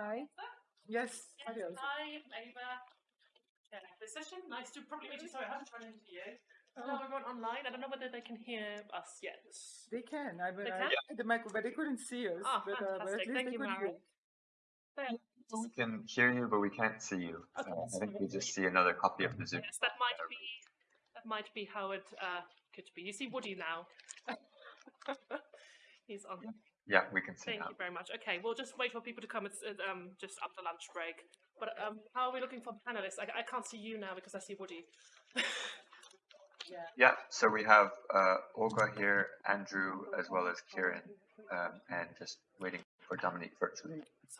Hi. Yes. Adios. Hi, Ava. Yeah, this session. Nice to probably meet you. Sorry, I haven't run into you. Hello, Oh, everyone online. I don't know whether they can hear us yet. they can. I, but They I can? had the mic, but they couldn't see us. Oh, but, uh, but at fantastic. least Thank they you, Mary. hear. We can hear you, but we can't see you. Okay, Uh, I think we just see another copy of the Zoom. Yes, that might be that might be how it uh, could be. You see Woody now. He's on. Yeah, we can see Thank now. you very much. Okay, we'll just wait for people to come. It's uh, um just up the lunch break. But um, how are we looking for panelists? I, I can't see you now because I see Woody. Yeah. Yeah, so we have uh, Olga here, Andrew, as well as Kieran, um, and just waiting for Dominique virtually. So,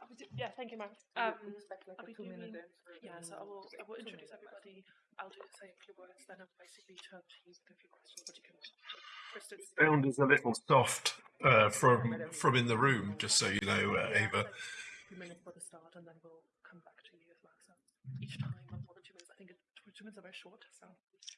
I'll be do- yeah, thank you, Mark. Um, like I'll be doing- yeah, so I will, I will introduce everybody. I'll do say a few words, then I'll basically turn to you with a few questions, but you can. Kristen. sound is a little soft uh, from from in the room, just so you know, uh, Yeah, Ava. like few minutes for the start, and then we'll come back to you as well. So each time, not more than two minutes. I think it, two two minutes are very short. So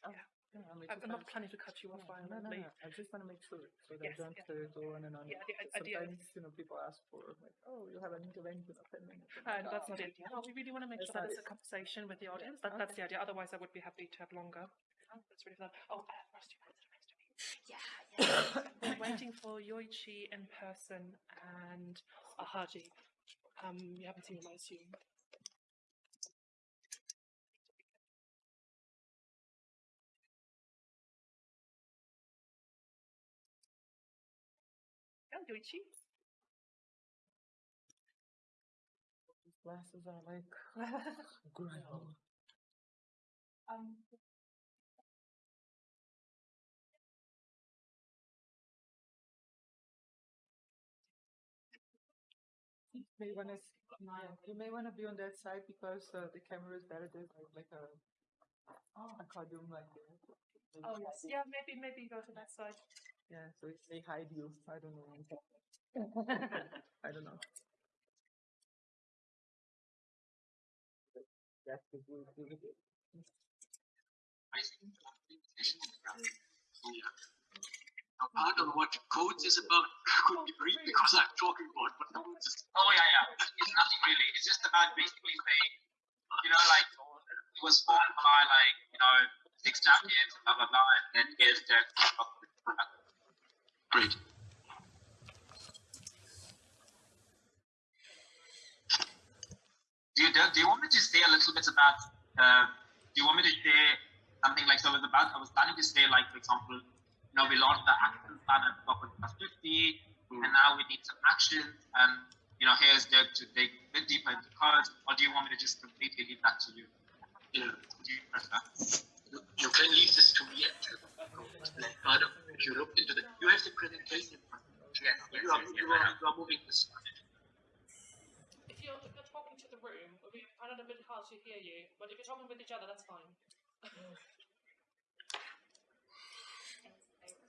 Yeah, I mean, I'm, I'm not planning to cut you off No, no, no, no. I just want to make sure so that Yes, don't yeah. go on and on. Yeah, the i- idea Sometimes, you know, people ask for like, oh, you'll have an intervention of 10 minutes. And that's Oh, not it. No, we really want to make That's sure that it's a conversation with the audience. Yeah, That, That's the idea. Otherwise, I would be happy to have longer. Oh, that's really fun. Oh, uh, first you answer next to me. Yeah, yeah. We're waiting for Yoichi in person and Ahaji. Um, you haven't seen him, I assume. Yeah, Yoichi. These glasses are like grimy. Um, You may want to, you may want to be on that side because uh, the camera is better. There's like, like a, a cardoon like there. oh yes, yeah. Maybe maybe go to that side. Yeah, so if they hide you, I don't know. I don't know. That's the good. good- good. Now, I don't know what codes is about. Could be brief because I'm talking about, but no one's just Oh yeah, yeah. It's nothing really. It's just about basically saying, you know, like it was formed by like you know six champions, blah blah blah, and then here's the great. Do you do, you want me to say a little bit about? Uh, do you want me to say something like so? About I was planning to say like for example, you know, we launched the action plan at Stockholm Plus 50, and hmm. now we need some action. And you know, here's the to dig a bit deeper into cards. Or do you want me to just completely leave that to you? Yeah. You prefer? You, you can leave this to me actually. Like, I don't, if you look into the, you have the presentation. Yes, You yes, are, yes, you, yes, are, you are moving this. If you're, if you're talking to the room, we find it a bit hard to hear you, but if you're talking with each other, that's fine. you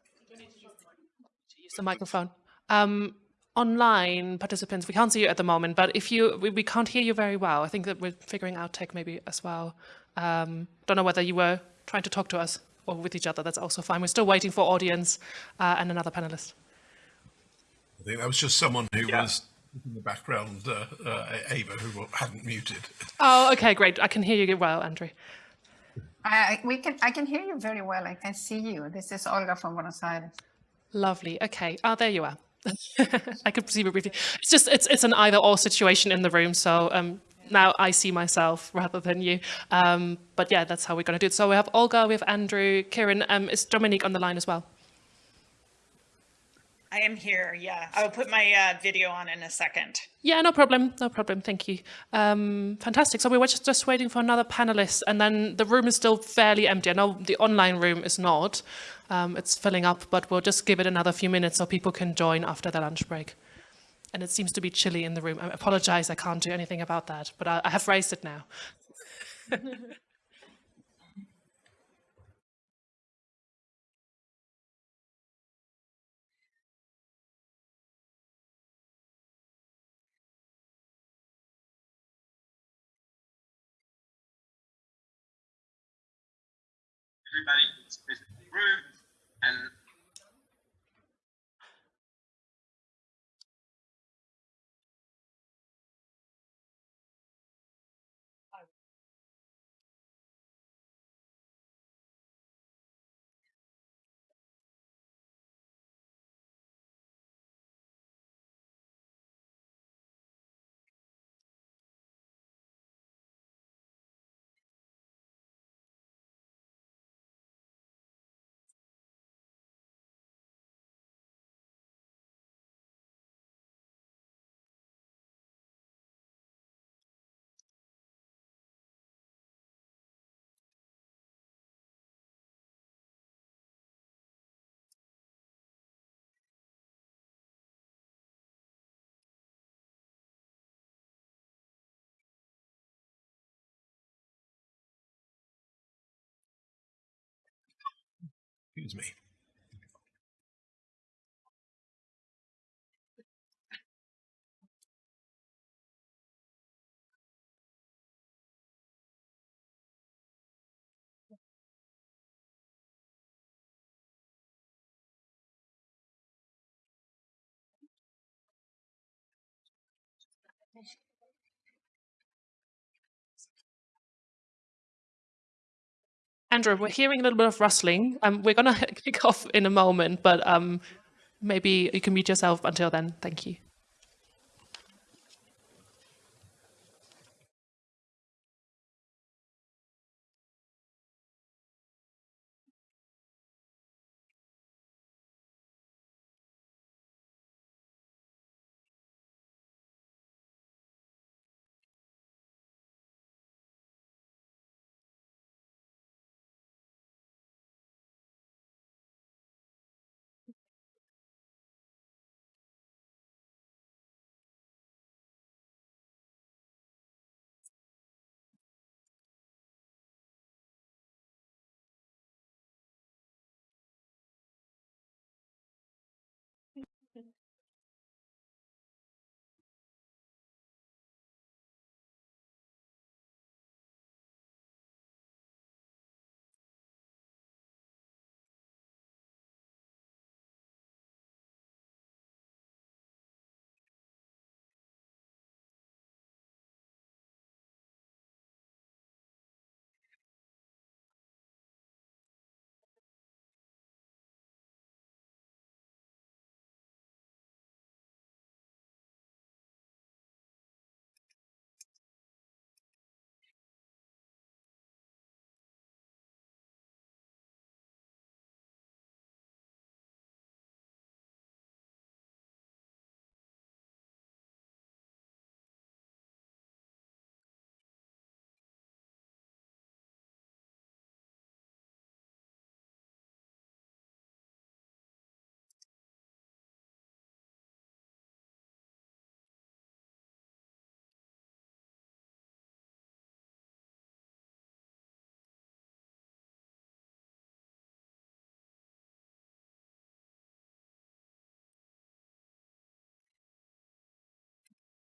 need to use the microphone. Um, online participants, we can't see you at the moment, but if you, we, we can't hear you very well. I think that we're figuring out tech maybe as well. Um, don't know whether you were trying to talk to us or with each other. That's also fine. We're still waiting for audience uh, and another panelist. I think that was just someone who Yeah. was in the background, uh, uh, Ava, who hadn't muted. Oh, okay, great. I can hear you well, Andrew. I, we can, I can hear you very well. I can see you. This is Olga from Buenos Aires. Lovely. Okay. Oh, there you are. I could see you briefly. It's just it's it's an either or situation in the room. So um, now I see myself rather than you. Um, but yeah, that's how we're going to do it. So we have Olga, we have Andrew, Kieran. Um, is Dominique on the line as well? I am here. Yeah, I will put my uh, video on in a second. Yeah, no problem. No problem. Thank you. Um, fantastic. So we were just, just waiting for another panelist, and then the room is still fairly empty. I know the online room is not. Um, it's filling up, but we'll just give it another few minutes so people can join after the lunch break. And it seems to be chilly in the room. I apologize, I can't do anything about that, but I, I have raised it now. Everybody in the room, and Excuse me. Andrew, we're hearing a little bit of rustling. Um, we're going to kick off in a moment, but um, maybe you can mute yourself until then. Thank you.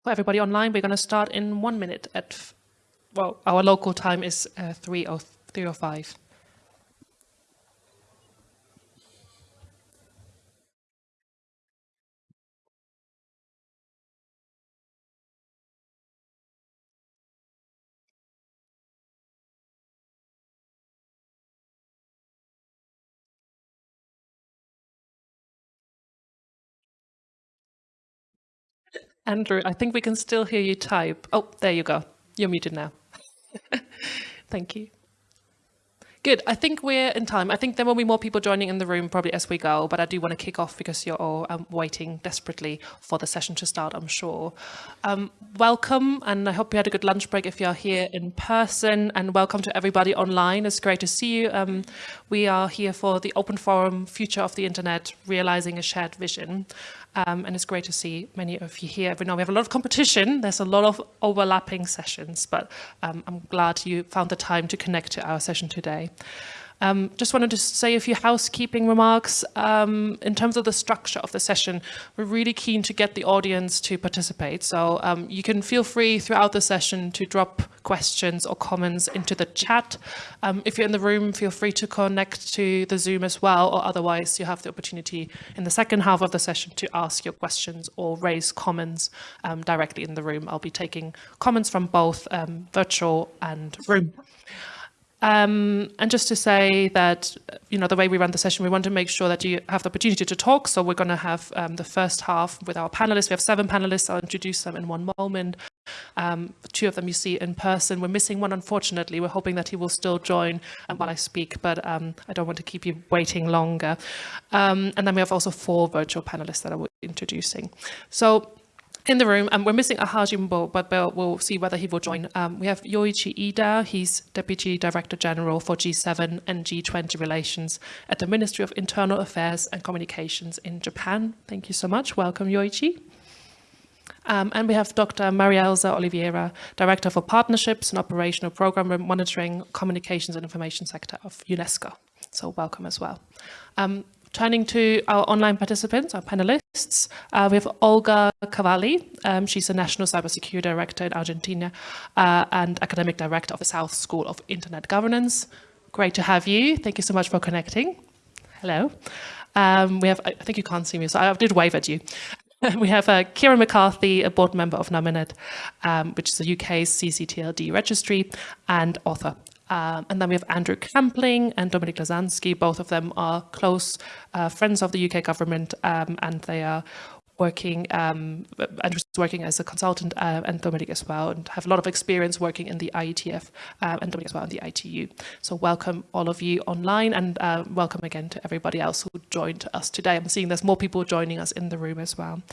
For everybody online, we're going to start in one minute at, well, our local time is uh, 3.05. Andrew, I think we can still hear you type. Oh, there you go. You're muted now. Thank you. Good. I think we're in time. I think there will be more people joining in the room probably as we go, but I do want to kick off because you're all um, waiting desperately for the session to start, I'm sure. Um, welcome, and I hope you had a good lunch break if you're here in person, and welcome to everybody online. It's great to see you. Um, we are here for the Open Forum Future of the Internet, Realizing a Shared Vision. Um, and it's great to see many of you here. We know we have a lot of competition. There's a lot of overlapping sessions, but um, I'm glad you found the time to connect to our session today. Um, just wanted to say a few housekeeping remarks. Um, in terms of the structure of the session, we're really keen to get the audience to participate. So um, you can feel free throughout the session to drop questions or comments into the chat. Um, if you're in the room, feel free to connect to the Zoom as well, or otherwise you have the opportunity in the second half of the session to ask your questions or raise comments um, directly in the room. I'll be taking comments from both um, virtual and room. Um, and just to say that, you know, the way we run the session, we want to make sure that you have the opportunity to talk. So we're going to have um, the first half with our panelists. We have seven panelists. I'll introduce them in one moment. Um, two of them you see in person. We're missing one, unfortunately. We're hoping that he will still join um, while I speak, but um, I don't want to keep you waiting longer. Um, and then we have also four virtual panelists that I will be introducing. So in the room, and we're missing Ahajimbo, but we'll see whether he will join. Um, we have Yoichi Iida, he's Deputy Director General for G7 and G20 relations at the Ministry of Internal Affairs and Communications in Japan. Thank you so much. Welcome, Yoichi. Um, and we have Dr. Marielza Oliveira, Director for Partnerships and Operational Program Monitoring, Communications and Information Sector of UNESCO. So welcome as well. Um, turning to our online participants, our panelists, uh, we have Olga Cavalli. Um, she's a National Cybersecurity Director in Argentina uh, and Academic Director of the South School of Internet Governance. Great to have you. Thank you so much for connecting. Hello. Um, we have, I think you can't see me, so I did wave at you. we have uh, Kieran McCarthy, a board member of Nominet, um, which is the UK's CCTLD registry, and author. Um, and then we have Andrew Campling and Dominique Lazanski. Both of them are close uh, friends of the UK government, um, and they are working, um, working as a consultant uh, and Dominique as well, and have a lot of experience working in the IETF uh, and Dominique as well in the ITU. So welcome all of you online and uh, welcome again to everybody else who joined us today. I'm seeing there's more people joining us in the room as well.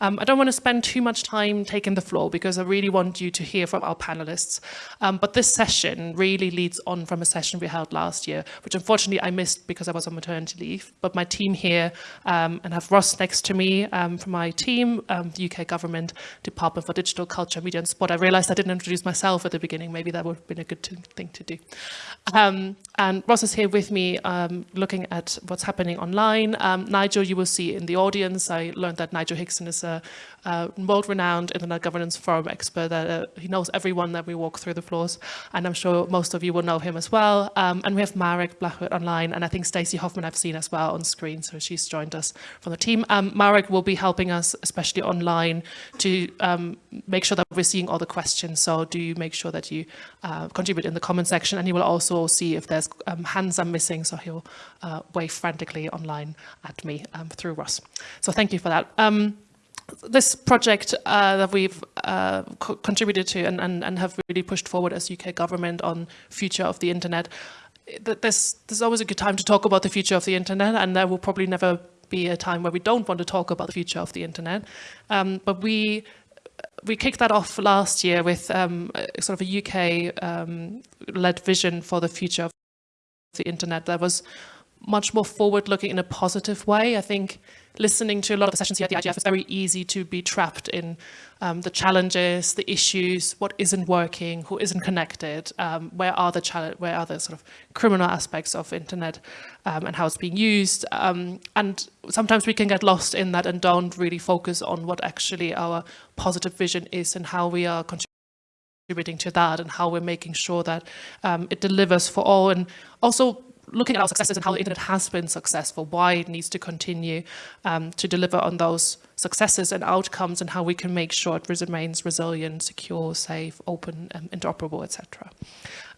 Um, I don't want to spend too much time taking the floor because I really want you to hear from our panelists. Um, but this session really leads on from a session we held last year, which unfortunately I missed because I was on maternity leave. But my team here um, and have Ross next to me um, from my team, um, the UK Government Department for Digital Culture, Media and Sport. I realized I didn't introduce myself at the beginning. Maybe that would have been a good thing to do. Um, and Ross is here with me um, looking at what's happening online. Um, Nigel, you will see in the audience. I learned that Nigel Hickson is a, a world-renowned Internet Governance Forum expert. That uh, He knows everyone that we walk through the floors. And I'm sure most of you will know him as well. Um, and we have Marek Blachowicz online. And I think Stacey Hoffman I've seen as well on screen. So she's joined us from the team. Um, Marek will be helping helping us, especially online, to um, make sure that we're seeing all the questions. So do make sure that you uh, contribute in the comment section and he will also see if there's um, hands I'm missing. So he'll uh, wave frantically online at me um, through Ross. So thank you for that. Um, this project uh, that we've uh, co contributed to and, and, and have really pushed forward as UK government on future of the internet, there's, there's always a good time to talk about the future of the internet and there will probably never be a time where we don't want to talk about the future of the internet. Um, but we we kicked that off last year with um, sort of a UK-led um, vision for the future of the internet that was much more forward-looking in a positive way. I think listening to a lot of the sessions here at the IGF, it's very easy to be trapped in um, the challenges, the issues, what isn't working, who isn't connected, um, where are the where are the sort of criminal aspects of internet um, and how it's being used. Um, and sometimes we can get lost in that and don't really focus on what actually our positive vision is and how we are contributing to that and how we're making sure that um, it delivers for all and also looking at our successes and how the internet has been successful, why it needs to continue um, to deliver on those successes and outcomes and how we can make sure it remains resilient, secure, safe, open, um, interoperable, etc.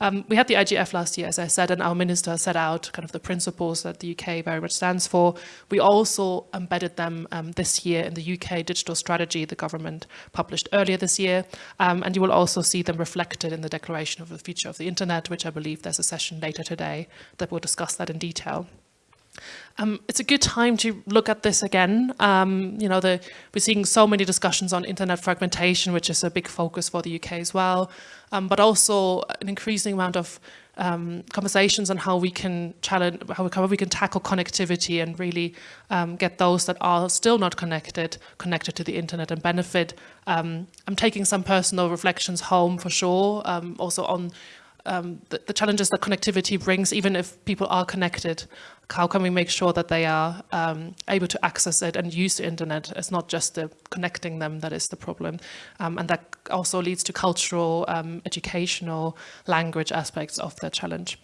Um, we had the IGF last year, as I said, and our minister set out kind of the principles that the UK very much stands for. We also embedded them um, this year in the UK digital strategy the government published earlier this year, um, and you will also see them reflected in the Declaration of the Future of the Internet, which I believe there's a session later today that will discuss that in detail. Um, it's a good time to look at this again. Um, you know, the, we're seeing so many discussions on internet fragmentation, which is a big focus for the UK as well, um, but also an increasing amount of um, conversations on how we can challenge, how we, how we can tackle connectivity and really um, get those that are still not connected, connected to the internet and benefit. Um, I'm taking some personal reflections home for sure, also on um, the, the, challenges that connectivity brings, even if people are connected, how can we make sure that they are um, able to access it and use the internet? It's not just the connecting them that is the problem. Um, and that also leads to cultural, um, educational, language aspects of the challenge.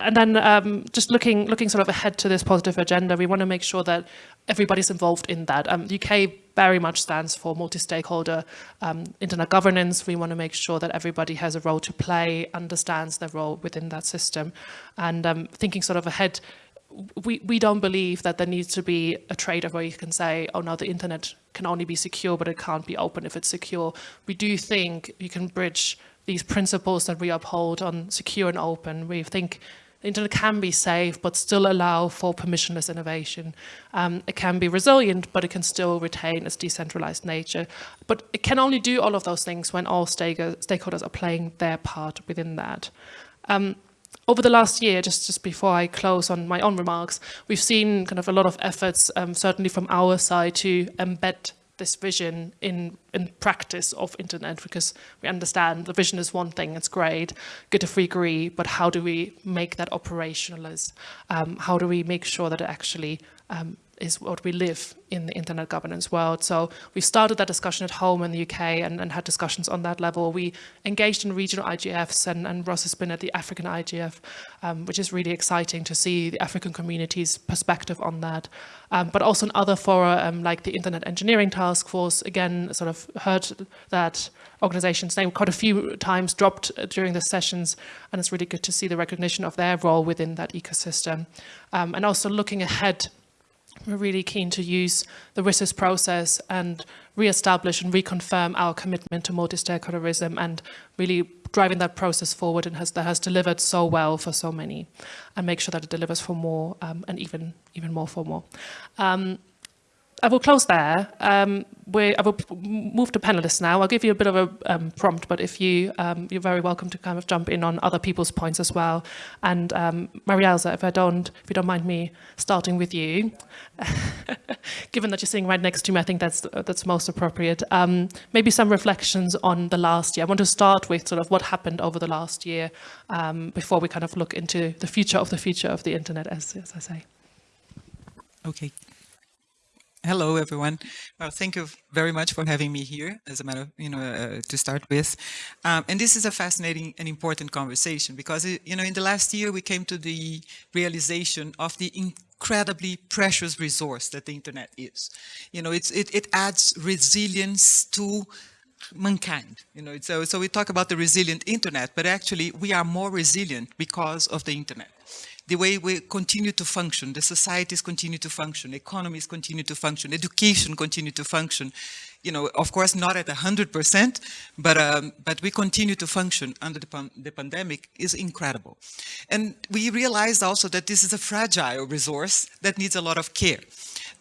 And then um, just looking looking sort of ahead to this positive agenda, we want to make sure that everybody's involved in that. Um, UK very much stands for multi-stakeholder um, internet governance. We want to make sure that everybody has a role to play, understands their role within that system. And um, thinking sort of ahead, we, we don't believe that there needs to be a trade-off where you can say, oh no, the internet can only be secure, but it can't be open if it's secure. We do think you can bridge these principles that we uphold on secure and open. We think the internet can be safe, but still allow for permissionless innovation. Um, it can be resilient, but it can still retain its decentralized nature. But it can only do all of those things when all stakeholders are playing their part within that. Um, over the last year, just, just before I close on my own remarks, we've seen kind of a lot of efforts, um, certainly from our side, to embed this vision in in practice of internet because we understand the vision is one thing it's great good if we agree but how do we make that operationalize um, how do we make sure that it actually um, is what we live in the internet governance world. So we started that discussion at home in the UK and, and had discussions on that level. We engaged in regional IGFs and, and Ross has been at the African IGF, um, which is really exciting to see the African community's perspective on that. Um, but also in other fora um, like the Internet Engineering Task Force, again, sort of heard that organizations name quite a few times dropped during the sessions and it's really good to see the recognition of their role within that ecosystem. Um, and also looking ahead we're really keen to use the WSIS process and re-establish and reconfirm our commitment to multi-stakeholderism and really driving that process forward and has, that has delivered so well for so many and make sure that it delivers for more um, and even, even more for more. Um, I will close there. Um, we, I will move to panelists now. I'll give you a bit of a um, prompt, but if you, um, you're very welcome to kind of jump in on other people's points as well. And um, Marielza, if I don't, if you don't mind me starting with you, given that you're sitting right next to me, I think that's that's most appropriate. Um, maybe some reflections on the last year. I want to start with sort of what happened over the last year um, before we kind of look into the future of the future of the internet, as, as I say. Okay. Hello, everyone. Well, thank you very much for having me here, as a matter, of, you know, uh, to start with. Um, and this is a fascinating and important conversation because, it, you know, in the last year, we came to the realization of the incredibly precious resource that the internet is. You know, it's, it, it adds resilience to mankind. You know, so, so we talk about the resilient internet, but actually we are more resilient because of the internet the way we continue to function, the societies continue to function, economies continue to function, education continue to function. You know, of course, not at 100%, but, um, but we continue to function under the, pan the pandemic is incredible. And we realized also that this is a fragile resource that needs a lot of care.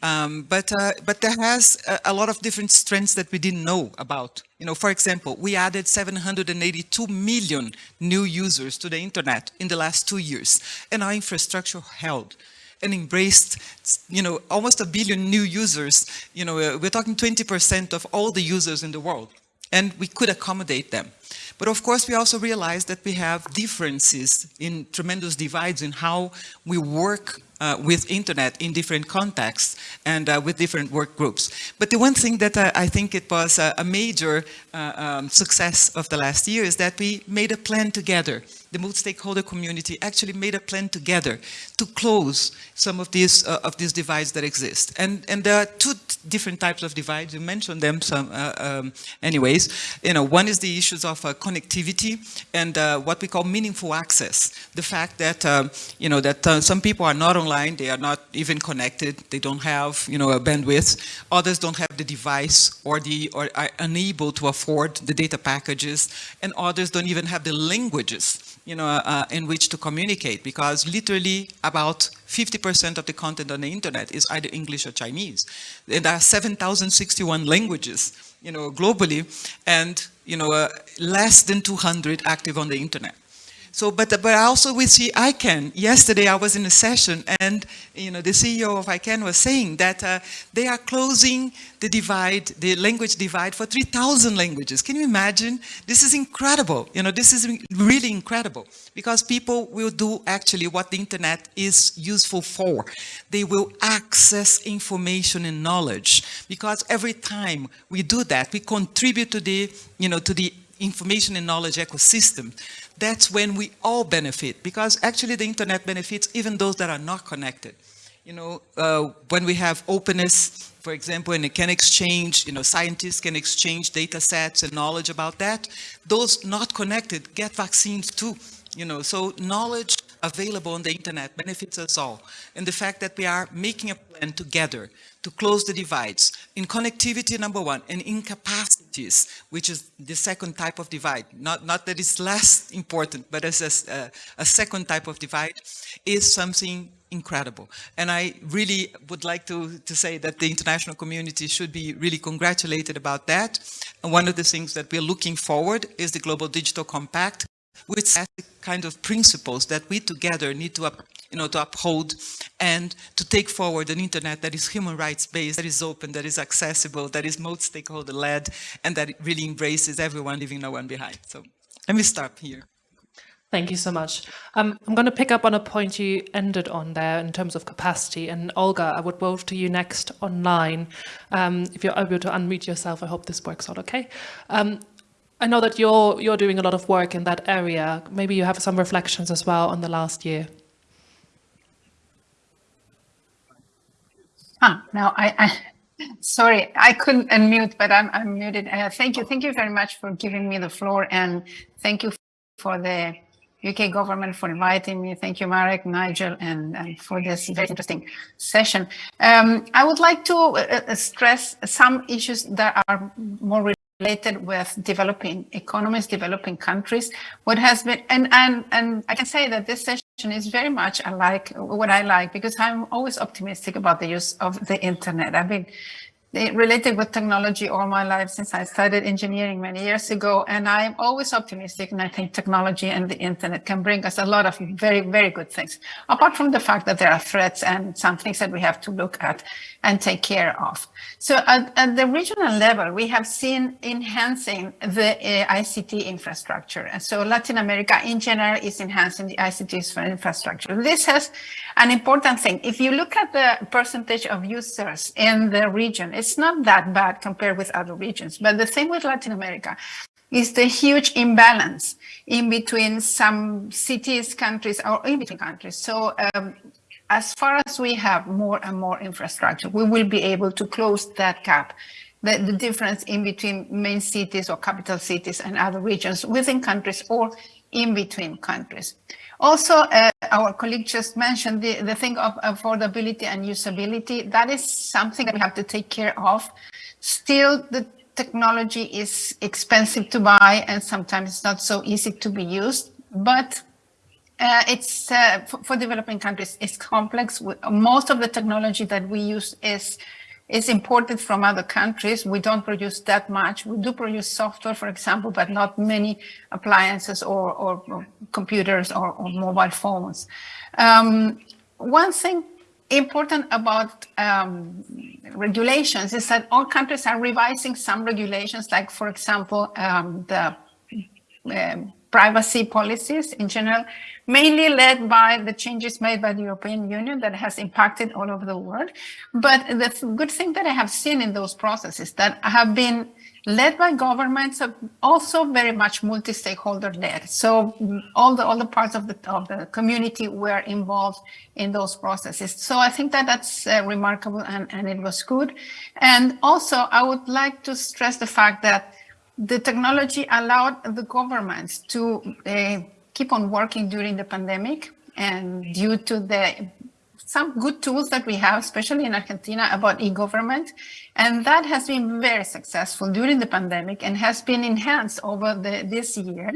Um, but, uh, but there has a, a, lot of different strengths that we didn't know about. You know, for example, we added 782 million new users to the internet in the last two years, and our infrastructure held and embraced, you know, almost a billion new users. You know, we're talking 20% of all the users in the world, and we could accommodate them. But of course, we also realized that we have differences in tremendous divides in how we work uh, with internet in different contexts and uh, with different work groups. But the one thing that I, I think it was a, a major uh, um, success of the last year is that we made a plan together. The multi-stakeholder community actually made a plan together to close some of these uh, of these divides that exist. And and there are two different types of divides. You mentioned them some uh, um, anyways. You know, one is the issues of uh, connectivity and what we call meaningful access. The fact that um, you know that some people are not online, they are not even connected, they don't have you know a bandwidth. Others don't have the device or the or are unable to afford the data packages, and others don't even have the languages you know, uh, in which to communicate because literally about 50% of the content on the internet is either English or Chinese. And there are 7,061 languages, you know, globally, and, you know, uh, less than 200 active on the internet. So, but, but also we see ICANN. Yesterday I was in a session and, you know, the CEO of ICANN was saying that uh, they are closing the divide, the language divide for 3,000 languages. Can you imagine? This is incredible. You know, this is really incredible because people will do actually what the internet is useful for. They will access information and knowledge because every time we do that, we contribute to the, you know, to the information and knowledge ecosystem that's when we all benefit because actually the internet benefits even those that are not connected. You know, uh, when we have openness, for example, and it can exchange, you know, scientists can exchange data sets and knowledge about that. Those not connected get vaccines too, you know, so knowledge available on the internet benefits us all. And the fact that we are making a plan together to close the divides in connectivity, number one, and in capacities, which is the second type of divide. Not, not that it's less important, but as a, uh, a second type of divide is something incredible. And I really would like to, to say that the international community should be really congratulated about that. And one of the things that we're looking forward is the Global Digital Compact, with kind of principles that we together need to, you know, to uphold and to take forward an internet that is human rights based, that is open, that is accessible, that is multi-stakeholder led, and that really embraces everyone, leaving no one behind. So let me stop here. Thank you so much. Um, I'm going to pick up on a point you ended on there in terms of capacity. And Olga, I would move to you next online. Um, if you're able to unmute yourself, I hope this works out okay. Um, I know that you're, you're doing a lot of work in that area. Maybe you have some reflections as well on the last year. Ah, now I, I sorry, I couldn't unmute, but I'm, I'm muted. Uh, thank you. Thank you very much for giving me the floor and thank you for the UK government for inviting me. Thank you, Marek, Nigel, and, and for this very interesting session. Um, I would like to uh, uh, stress some issues that are more related with developing economies, developing countries. What has been, and, and, and I can say that this session is very much alike what I like because I'm always optimistic about the use of the internet. I've been related with technology all my life since I started engineering many years ago. And I'm always optimistic. And I think technology and the internet can bring us a lot of very, very good things, apart from the fact that there are threats and some things that we have to look at and take care of. So at, at the regional level, we have seen enhancing the uh, ICT infrastructure. And so Latin America in general is enhancing the ICT infrastructure. This has an important thing. If you look at the percentage of users in the region, it's not that bad compared with other regions. But the thing with Latin America is the huge imbalance in between some cities, countries, or in between countries. So um, as far as we have more and more infrastructure, we will be able to close that gap, the, the difference in between main cities or capital cities and other regions within countries or in between countries. Also, uh, our colleague just mentioned the, the thing of affordability and usability. That is something that we have to take care of. Still, the technology is expensive to buy and sometimes it's not so easy to be used. But uh, it's uh, for, for, developing countries, it's complex. Most of the technology that we use is is imported from other countries. We don't produce that much. We do produce software, for example, but not many appliances or, or, or computers or, or, mobile phones. Um, one thing important about um, regulations is that all countries are revising some regulations, like, for example, um, the um, privacy policies in general, mainly led by the changes made by the European Union that has impacted all over the world. But the good thing that I have seen in those processes that have been led by governments, also very much multi-stakeholder led. So mm, all the all the parts of the of the community were involved in those processes. So I think that that's uh, remarkable and, and it was good. And also I would like to stress the fact that the technology allowed the governments to uh, keep on working during the pandemic and due to the some good tools that we have, especially in Argentina, about e-government. And that has been very successful during the pandemic and has been enhanced over the, this year.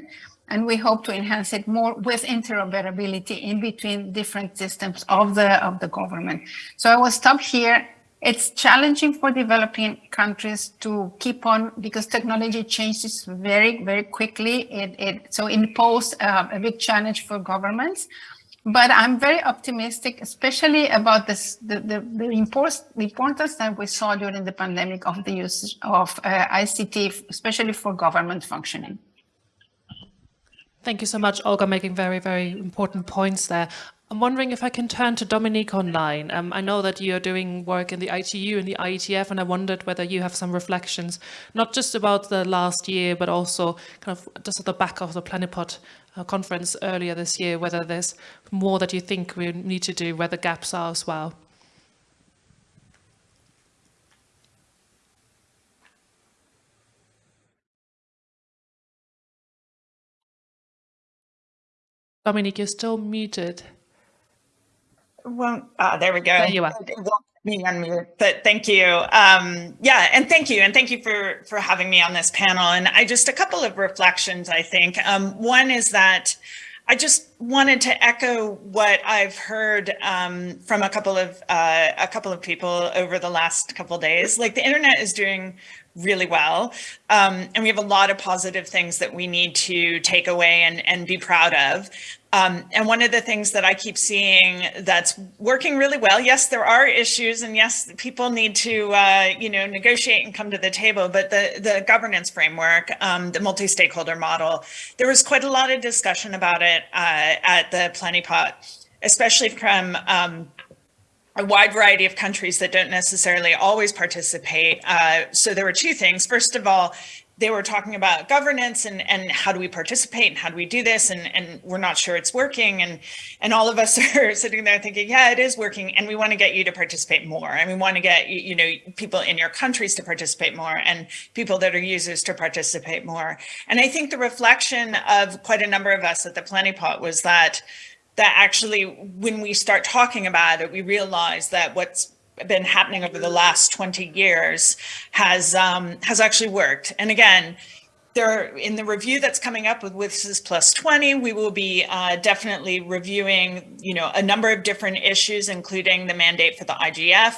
And we hope to enhance it more with interoperability in between different systems of the, of the government. So I will stop here it's challenging for developing countries to keep on because technology changes very, very quickly. It, it so it poses uh, a big challenge for governments. But I'm very optimistic, especially about this, the, the, the, importance that we saw during the pandemic of the use of uh, ICT, especially for government functioning. Thank you so much, Olga, making very, very important points there. I'm wondering if I can turn to Dominique online. Um, I know that you're doing work in the ITU and the IETF, and I wondered whether you have some reflections, not just about the last year, but also kind of just at the back of the Plenipot uh, conference earlier this year, whether there's more that you think we need to do, where the gaps are as well. Dominique, you're still muted. Well, uh, there we go. There you are. Me unmute, but thank you. Um, yeah, and thank you, and thank you for for having me on this panel. And I just a couple of reflections. I think um, one is that I just wanted to echo what I've heard um, from a couple of uh, a couple of people over the last couple of days. Like the internet is doing really well. Um, and we have a lot of positive things that we need to take away and, and be proud of. Um, and one of the things that I keep seeing that's working really well, yes, there are issues and yes, people need to, uh, you know, negotiate and come to the table, but the, the governance framework, um, the multi-stakeholder model, there was quite a lot of discussion about it uh, at the Plenipot, especially from um, a wide variety of countries that don't necessarily always participate. Uh, so there were two things. First of all, they were talking about governance and, and how do we participate and how do we do this? And, and we're not sure it's working. And and all of us are sitting there thinking yeah it is working. And we want to get you to participate more. And we want to get you know people in your countries to participate more and people that are users to participate more. And I think the reflection of quite a number of us at the Plenipot was that that actually when we start talking about it we realize that what's been happening over the last 20 years has um, has actually worked. And again, there in the review that's coming up with WSIS Plus 20, we will be uh, definitely reviewing, you know, a number of different issues, including the mandate for the IGF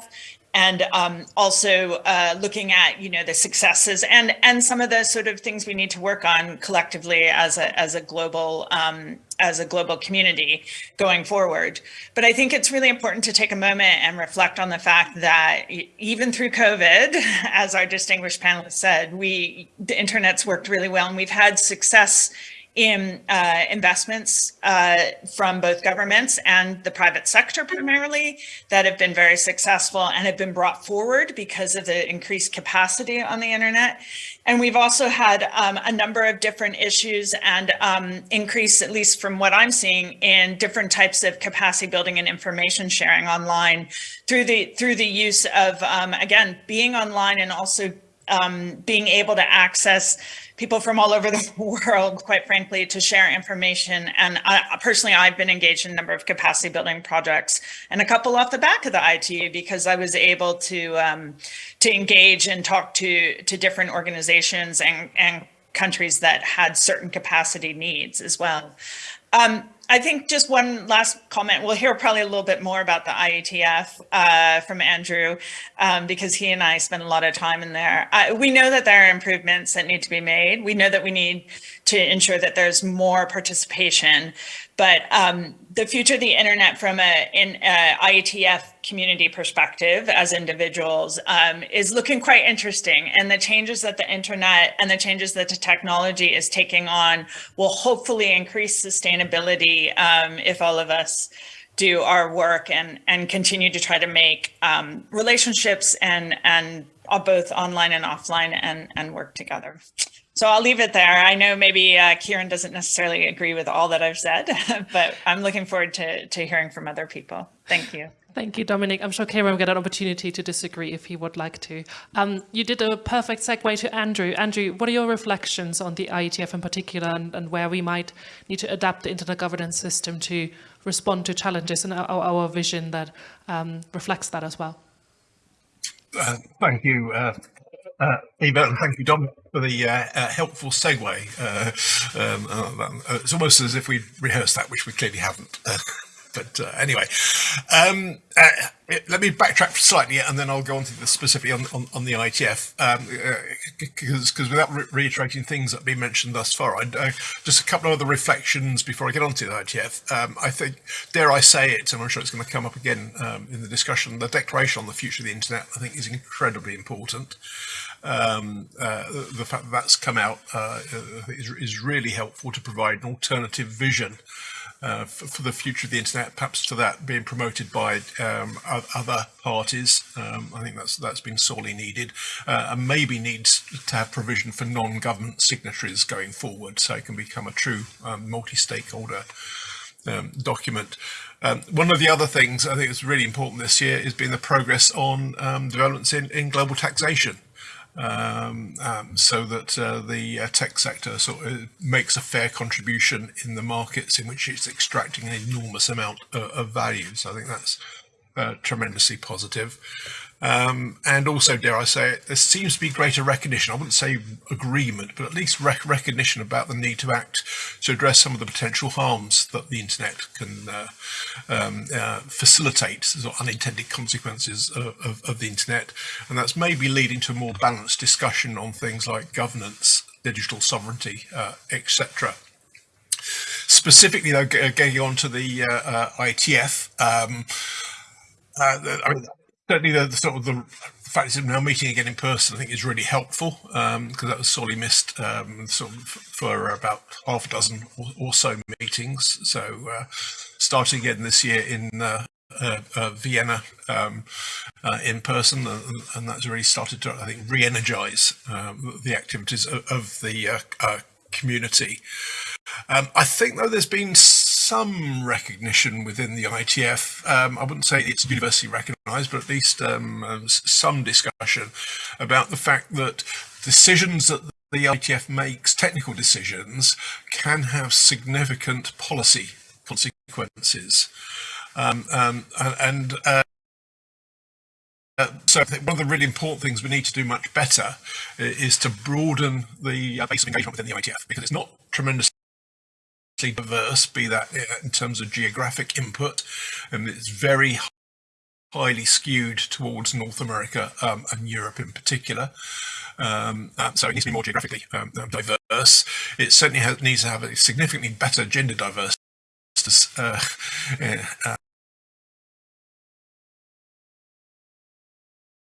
and um, also uh, looking at you know the successes and and some of the sort of things we need to work on collectively as a as a global um, as a global community going forward. But I think it's really important to take a moment and reflect on the fact that even through COVID, as our distinguished panelists said, we the internet's worked really well and we've had success in uh, investments uh, from both governments and the private sector primarily that have been very successful and have been brought forward because of the increased capacity on the internet. And we've also had um, a number of different issues and um, increase, at least from what I'm seeing, in different types of capacity building and information sharing online through the through the use of, um, again, being online and also um, being able to access people from all over the world, quite frankly, to share information. And I, personally, I've been engaged in a number of capacity building projects and a couple off the back of the ITU because I was able to um, to engage and talk to to different organizations and, and countries that had certain capacity needs as well. Um, I think just one last comment. We'll hear probably a little bit more about the IETF uh, from Andrew um, because he and I spend a lot of time in there. We know that there are improvements that need to be made. We know that we need to ensure that there's more participation. But um, the future of the internet from a in a IETF community perspective as individuals um, is looking quite interesting. And the changes that the internet and the changes that the technology is taking on will hopefully increase sustainability um, if all of us do our work and and continue to try to make um, relationships and and uh, both online and offline and and work together. So I'll leave it there. I know maybe uh, Kieran doesn't necessarily agree with all that I've said, but I'm looking forward to, to hearing from other people. Thank you. Thank you, Dominique. I'm sure Kieran will get an opportunity to disagree if he would like to. Um, you did a perfect segue to Andrew. Andrew, what are your reflections on the IETF in particular and, and where we might need to adapt the internet governance system to respond to challenges and our, our vision that um, reflects that as well? Uh, thank you, uh, uh, thank you, Dom, for the uh, uh, helpful segue. Uh, um, uh, it's almost as if we rehearsed that, which we clearly haven't. but uh, anyway, um, uh, let me backtrack slightly and then I'll go on to the specifically on, on, on the IETF because um, uh, without re reiterating things that have been mentioned thus far, uh, just a couple of other reflections before I get on to the IETF. Um, I think, dare I say it, and I'm sure it's going to come up again um, in the discussion, the declaration on the future of the internet I think is incredibly important. Um, uh, the fact that that's come out uh, is, is really helpful to provide an alternative vision uh, for, for, the future of the internet, perhaps to that being promoted by um, other parties. Um, I think that's that's been sorely needed, uh, and maybe needs to have provision for non-government signatories going forward, so it can become a true um, multi-stakeholder um, document. Um, one of the other things I think is really important this year has been the progress on um, developments in, in global taxation um, um, so that uh, the uh, tech sector sort of makes a fair contribution in the markets in which it's extracting an enormous amount of, of value. So I think that's uh, tremendously positive. Um, and also, dare I say it, there seems to be greater recognition. I wouldn't say agreement, but at least rec recognition about the need to act to address some of the potential harms that the internet can uh, um, uh, facilitate, sort of unintended consequences of, of, of the internet. And that's maybe leading to a more balanced discussion on things like governance, digital sovereignty, uh, etc. Specifically, though, getting on to the uh, uh, IETF, um, uh, I mean, certainly the, the, sort of the fact that we're now meeting again in person, I think, is really helpful because um, that was sorely missed um, sort of for about half a dozen or, or so meetings. So uh, starting again this year in uh, uh, uh, Vienna um, uh, in person, and, and, that's really started to, I think, re-energize um, the activities of, of the uh, community. Um, I think, though, there's been some recognition within the IETF. Um, I wouldn't say it's universally recognised, but at least um, um some discussion about the fact that decisions that the IETF makes, technical decisions, can have significant policy consequences. Um, um, and uh, uh, so I think one of the really important things we need to do much better is to broaden the uh, base of engagement within the IETF because it's not tremendously diverse, be that in terms of geographic input, and it's very highly skewed towards North America um, and Europe in particular. Um, uh, so it needs to be more geographically um, diverse. It certainly has, needs to have a significantly better gender diversity uh, uh,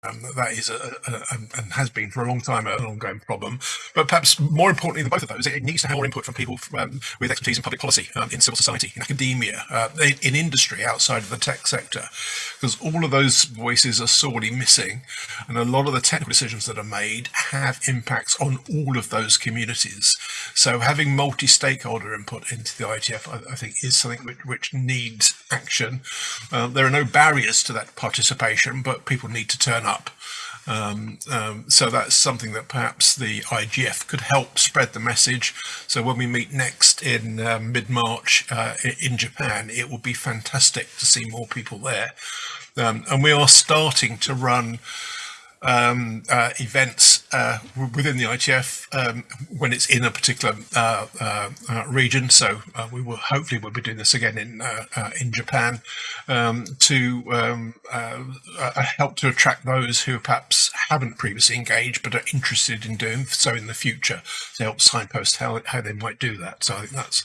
Um, that is a, a, a, and has been for a long time an ongoing problem. But perhaps more importantly than both of those, it needs to have more input from people um, with expertise in public policy, um, in civil society, in academia, uh, in, in, industry outside of the tech sector, because all of those voices are sorely missing. And a lot of the technical decisions that are made have impacts on all of those communities. So having multi-stakeholder input into the IETF, I, I, think, is something which, which needs action. Uh, there are no barriers to that participation, but people need to turn up. Um, um, so that's something that perhaps the IGF could help spread the message. So when we meet next in uh, mid-March uh, in Japan, it will be fantastic to see more people there. Um, and we are starting to run um, uh, events uh, within the IETF um, when it's in a particular uh, uh, uh region. So uh, we will hopefully we'll be doing this again in in Japan um, to um, help to attract those who perhaps haven't previously engaged but are interested in doing so in the future to help signpost how how they might do that. So I think that's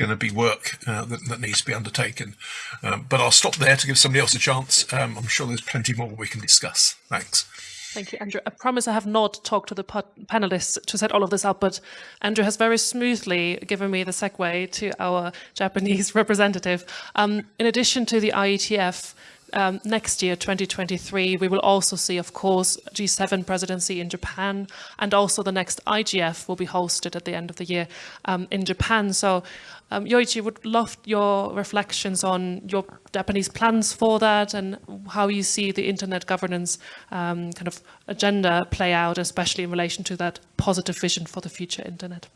going to be work uh, that, that, needs to be undertaken. Um, but I'll stop there to give somebody else a chance. Um, I'm sure there's plenty more we can discuss. Thanks. Thank you, Andrew. I promise I have not talked to the panelists to set all of this up, but Andrew has very smoothly given me the segue to our Japanese representative. Um, in addition to the IETF, um, next year, 2023, we will also see, of course, G7 presidency in Japan, and also the next IGF will be hosted at the end of the year um, in Japan. So um, Yoichi, would love your reflections on your Japanese plans for that and how you see the internet governance um, kind of agenda play out, especially in relation to that positive vision for the future internet.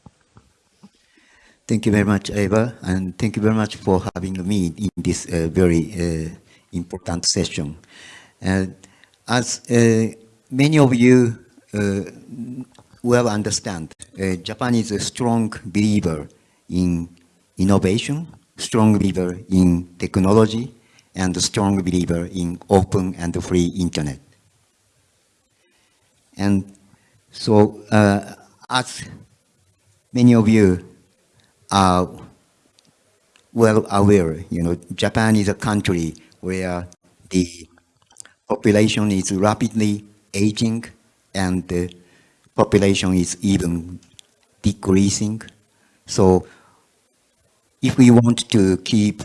Thank you very much, Eva, and thank you very much for having me in this uh, very uh, important session. Uh, as uh, many of you uh, well understand, Japan is a strong believer in innovation, strong believer in technology, and a strong believer in open and free internet. And so, uh, as many of you are well aware, you know, Japan is a country where the population is rapidly aging and the population is even decreasing. So if we want to keep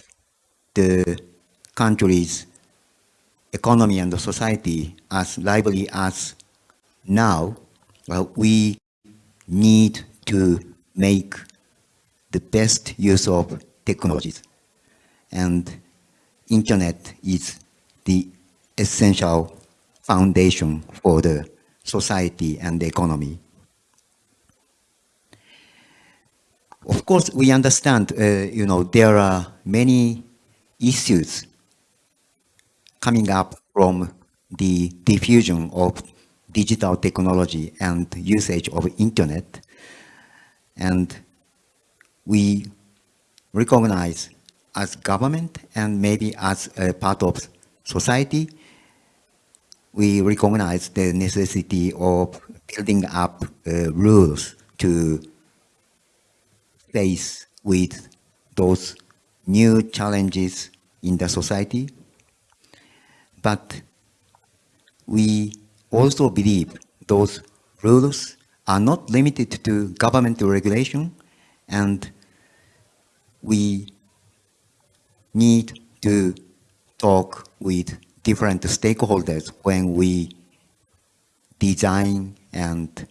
the country's economy and the society as lively as now, well, we need to make the best use of technologies. And internet is the essential foundation for the society and the economy. Of course, we understand, uh, you know, there are many issues coming up from the diffusion of digital technology and usage of internet. And we recognize as government and maybe as a part of society, we recognize the necessity of building up uh, rules to face with those new challenges in the society. But we also believe those rules are not limited to government regulation and we need to talk with different stakeholders when we design and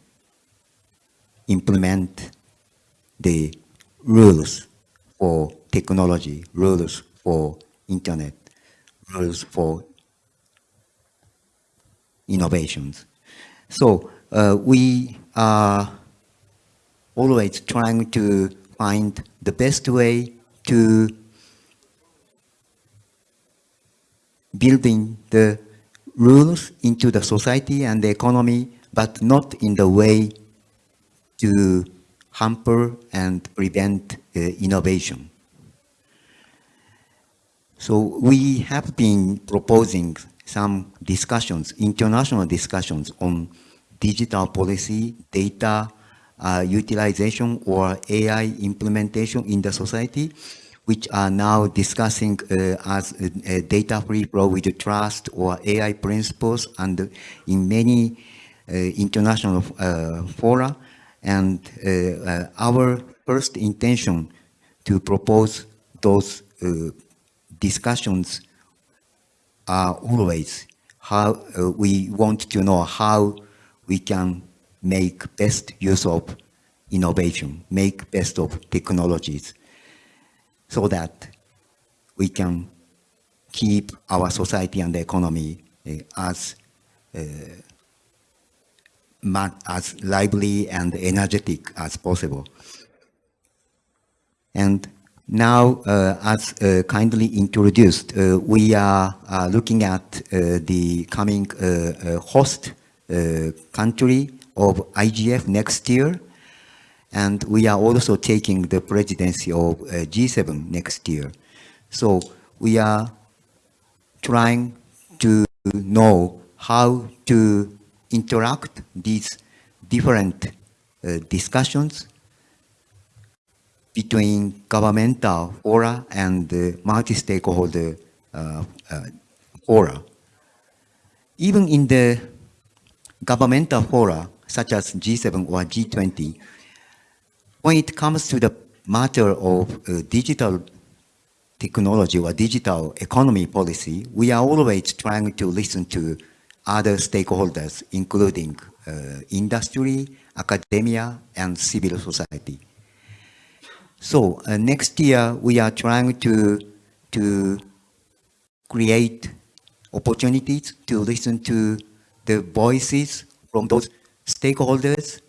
implement the rules for technology, rules for internet, rules for innovations. So uh, we are always trying to find the best way to building the rules into the society and the economy, but not in the way to hamper and prevent uh, innovation. So we have been proposing some discussions, international discussions on digital policy, data uh, utilization or AI implementation in the society, which are now discussing uh, as a, a data free flow with trust or AI principles and in many uh, international uh, fora. And uh, uh, our first intention to propose those discussions are always how uh, we want to know how we can make best use of innovation, make best of technologies so that we can keep our society and the economy uh, as uh, as lively and energetic as possible. And now, uh, as uh, kindly introduced, uh, we are looking at the coming host country of IGF next year. And we are also taking the presidency of G7 next year. So we are trying to know how to interact these different uh, discussions between governmental fora and multi-stakeholder uh, uh, fora. Even in the governmental fora, such as G7 or G20, when it comes to the matter of uh, digital technology or digital economy policy, we are always trying to listen to other stakeholders, including uh, industry, academia, and civil society. So uh, next year we are trying to to create opportunities to listen to the voices from those stakeholders,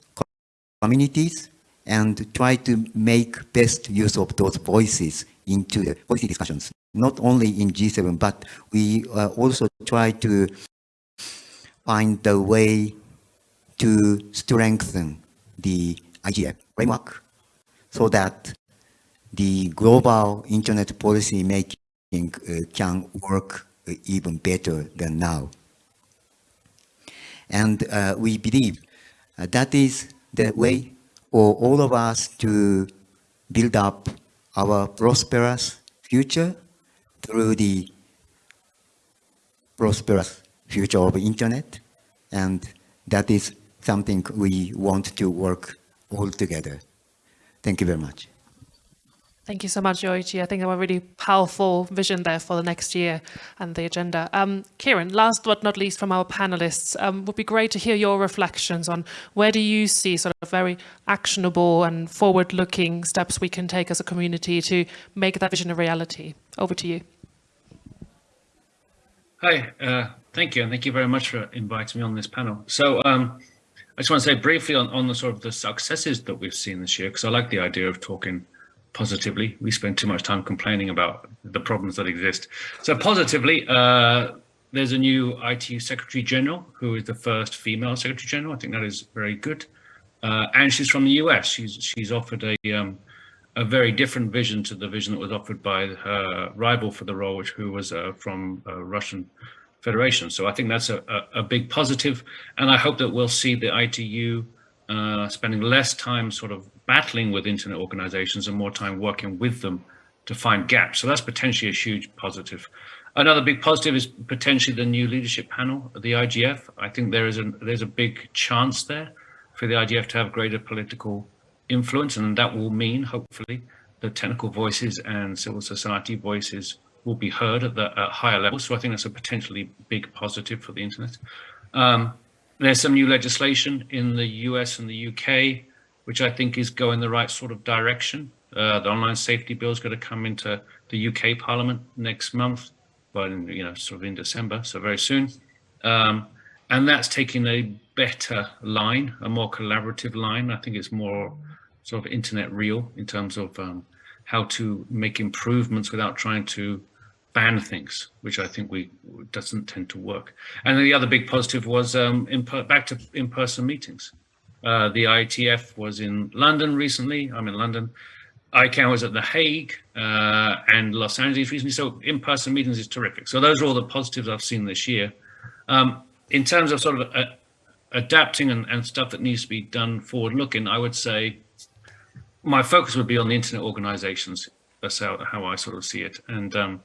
communities, and try to make best use of those voices into the policy discussions, not only in G7, but we uh, also try to find the way to strengthen the IGF framework so that the global internet policy making uh, can work uh, even better than now. And uh, we believe uh, that is the way for all of us to build up our prosperous future through the prosperous future of internet. And that is something we want to work all together. Thank you very much. Thank you so much, Yoichi. I think a really powerful vision there for the next year and the agenda. Um, Kieran, last but not least from our panelists, um, would be great to hear your reflections on where do you see sort of very actionable and forward-looking steps we can take as a community to make that vision a reality. Over to you. Hi, uh, thank you, and thank you very much for inviting me on this panel. So um, I just want to say briefly on, on the sort of the successes that we've seen this year, because I like the idea of talking positively. We spend too much time complaining about the problems that exist. So positively, uh, there's a new ITU Secretary General who is the first female Secretary General. I think that is very good. Uh, and she's from the US. She's she's offered a um, a very different vision to the vision that was offered by her rival for the role, which who was uh, from uh, Russian Federation. So I think that's a, a, a, big positive, and I hope that we'll see the ITU uh, spending less time sort of battling with internet organizations and more time working with them to find gaps. So that's potentially a huge positive. Another big positive is potentially the new leadership panel, the IGF. I think there is a there's a big chance there for the IGF to have greater political influence, and that will mean, hopefully, the technical voices and civil society voices will be heard at the at higher levels. So I think that's a potentially big positive for the internet. Um, there's some new legislation in the US and the UK, which I think is going the right sort of direction. Uh, the online safety bill is going to come into the UK Parliament next month, but in, you know, sort of in December, so very soon. Um, and that's taking a better line, a more collaborative line. I think it's more sort of internet real in terms of um, how to make improvements without trying to ban things, which I think we doesn't tend to work. And the other big positive was um, back to in-person meetings. Uh, the IETF was in London recently. I'm in London. ICANN was at The Hague uh, and Los Angeles recently. So in-person meetings is terrific. So those are all the positives I've seen this year. Um, in terms of sort of uh, adapting and, and stuff that needs to be done forward looking, I would say my focus would be on the internet organizations. That's how, how I sort of see it. And um,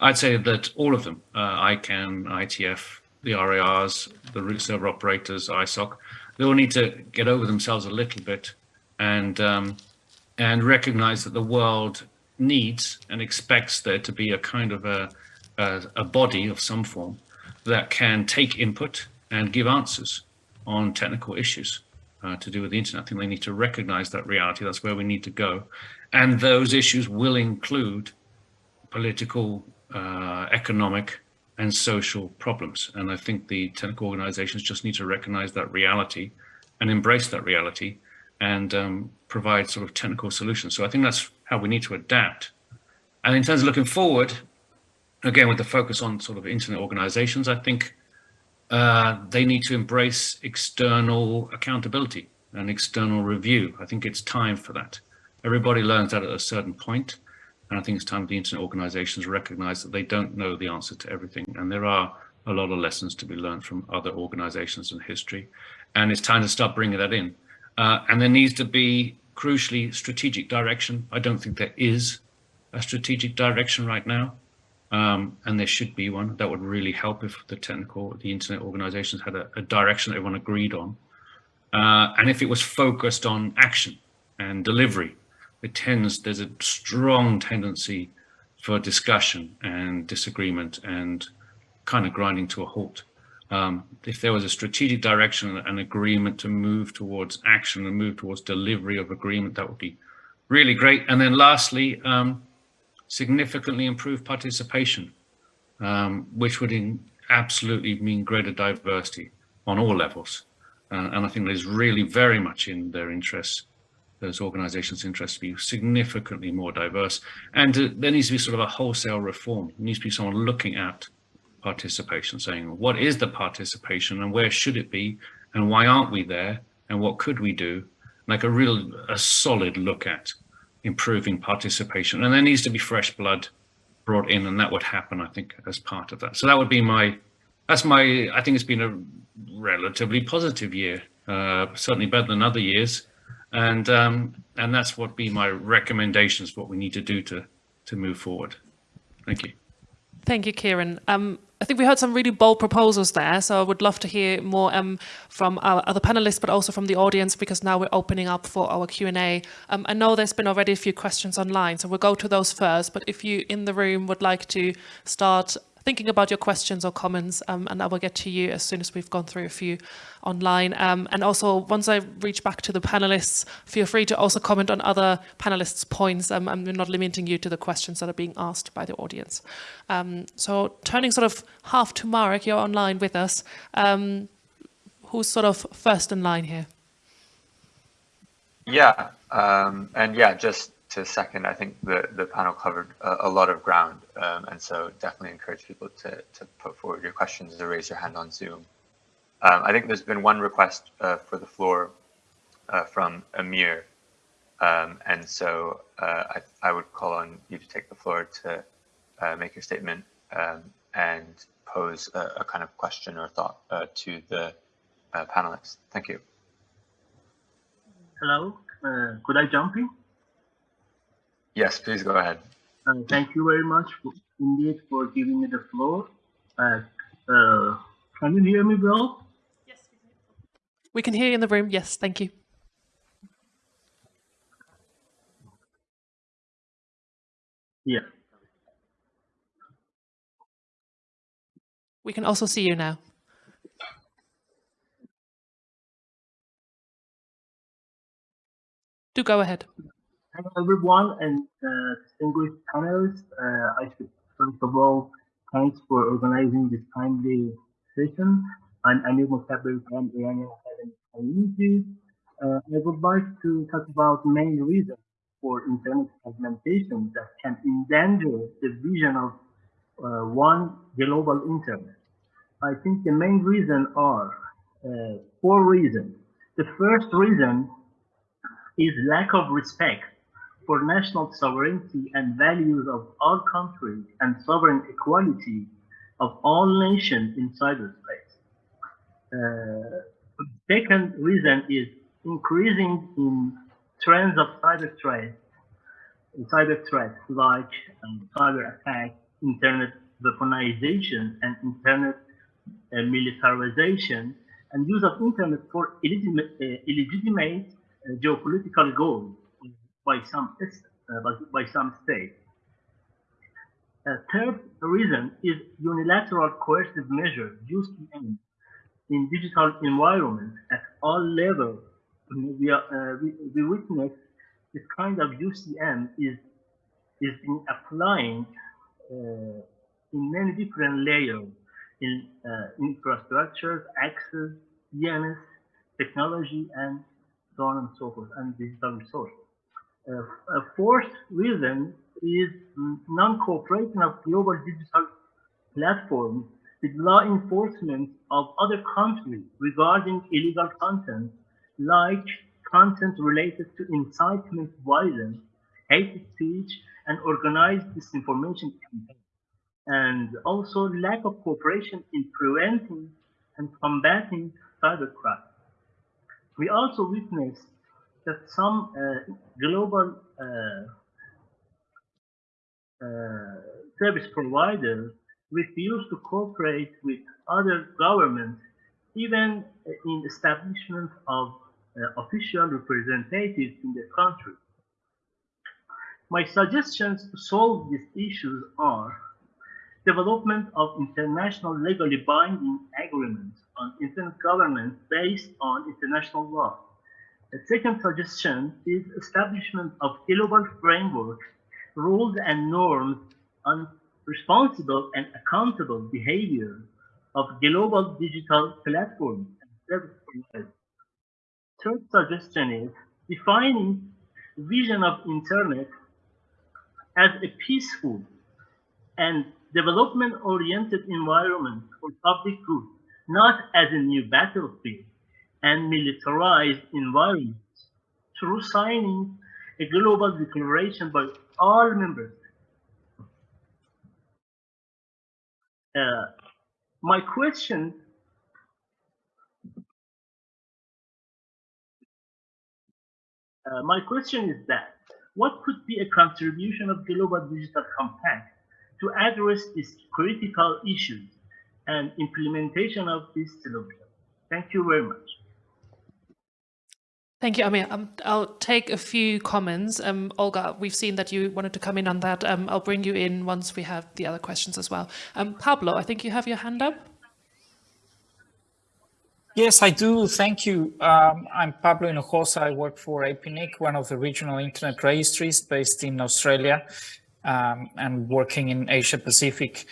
I'd say that all of them, uh, ICANN, IETF, the RIRs, the root server operators, ISOC, they all need to get over themselves a little bit and um, and recognize that the world needs and expects there to be a kind of a, a, a body of some form that can take input and give answers on technical issues uh, to do with the internet. I think they need to recognize that reality. That's where we need to go. And those issues will include political, uh, economic, and social problems. And I think the technical organizations just need to recognize that reality and embrace that reality and um, provide sort of technical solutions. So I think that's how we need to adapt. And in terms of looking forward, again, with the focus on sort of internet organizations, I think uh, they need to embrace external accountability and external review. I think it's time for that. Everybody learns that at a certain point, and I think it's time the internet organizations recognize that they don't know the answer to everything. And there are a lot of lessons to be learned from other organizations in history. And it's time to start bringing that in. Uh, and there needs to be crucially strategic direction. I don't think there is a strategic direction right now. Um, and there should be one that would really help if the technical, the internet organizations had a, a direction that everyone agreed on. Uh, and if it was focused on action and delivery, it tends, there's a strong tendency for discussion and disagreement and kind of grinding to a halt. Um, if there was a strategic direction and agreement to move towards action and move towards delivery of agreement, that would be really great. And then lastly, um, significantly improve participation, um, which would absolutely mean greater diversity on all levels. Uh, and I think there's really very much in their interests, those organizations' interests to be significantly more diverse. And uh, there needs to be sort of a wholesale reform. There needs to be someone looking at participation, saying, what is the participation and where should it be? And why aren't we there? And what could we do? Like a real, a solid look at improving participation. And there needs to be fresh blood brought in, and that would happen, I think, as part of that. So that would be my, that's my, I think it's been a relatively positive year, uh, certainly better than other years. And um, and that's what be my recommendations, what we need to do to to move forward. Thank you. Thank you, Kieran. Um, I think we heard some really bold proposals there, so I would love to hear more um, from our other panelists, but also from the audience, because now we're opening up for our Q&A. Um, I know there's been already a few questions online, so we'll go to those first, but if you in the room would like to start thinking about your questions or comments, um, and I will get to you as soon as we've gone through a few online. Um, and also, once I reach back to the panelists, feel free to also comment on other panelists' points. Um, I'm not limiting you to the questions that are being asked by the audience. Um, so turning sort of half to Marek, you're online with us. Um, who's sort of first in line here? Yeah, um, and yeah, just to second, I think the, the panel covered a, a lot of ground. Um, and so definitely encourage people to, to put forward your questions or raise your hand on Zoom. Um, I think there's been one request uh, for the floor uh, from Amir. Um, and so uh, I, I would call on you to take the floor to uh, make your statement um, and pose a, a, kind of question or thought uh, to the uh, panelists. Thank you. Hello, could I jump in? Yes, please go ahead. Uh, thank you very much for, indeed for giving me the floor. Uh, uh, can you hear me well? Yes, we can hear you in the room. Yes, thank you. Yeah. We can also see you now. Do go ahead. Hello, everyone, and uh, distinguished panelists. Uh, I should first of all thanks for organizing this timely session. I'm Amir Mustabir from Iranian Academic Community. Uh, I would like to talk about main reasons for internet fragmentation that can endanger the vision of uh, one global internet. I think the main reason are uh, four reasons. The first reason is lack of respect for national sovereignty and values of all countries and sovereign equality of all nations in cyberspace. Uh, second reason is increasing in trends of cyber threats, cyber threats like um, cyber attacks, internet weaponization, and internet uh, militarization, and use of internet for illegitimate, uh, illegitimate uh, geopolitical goals by some uh, by some states. A third reason is unilateral coercive measures used in, in digital environments at all levels. We, are, uh, we, we witness this kind of UCM is is in applying uh, in many different layers in uh, infrastructure, access, DNS, technology, and so on and so forth, and digital resources. A fourth reason is non-cooperation of global digital platforms with law enforcement of other countries regarding illegal content like content related to incitement violence, hate speech, and organized disinformation campaigns. And also lack of cooperation in preventing and combating cybercrime. We also witnessed that some uh, global uh, uh, service providers refuse to cooperate with other governments, even in establishment of official representatives in the country. My suggestions to solve these issues are development of international legally binding agreements on internet governance based on international law, the second suggestion is establishment of global framework, rules and norms on responsible and accountable behavior of global digital platforms and service providers. Third suggestion is defining vision of internet as a peaceful and development-oriented environment for public good, not as a new battlefield and militarized environments through signing a global declaration by all members. Uh, my question uh, my question is that what could be a contribution of Global Digital Compact to address these critical issues and implementation of this solution? Thank you very much. Thank you, Amir. Um, I'll take a few comments. Um, Olga, we've seen that you wanted to come in on that. Um, I'll bring you in once we have the other questions as well. Um, Pablo, I think you have your hand up. Yes, I do. Thank you. Um, I'm Pablo Hinojosa. I work for APNIC, one of the regional internet registries based in Australia um, and working in Asia Pacific.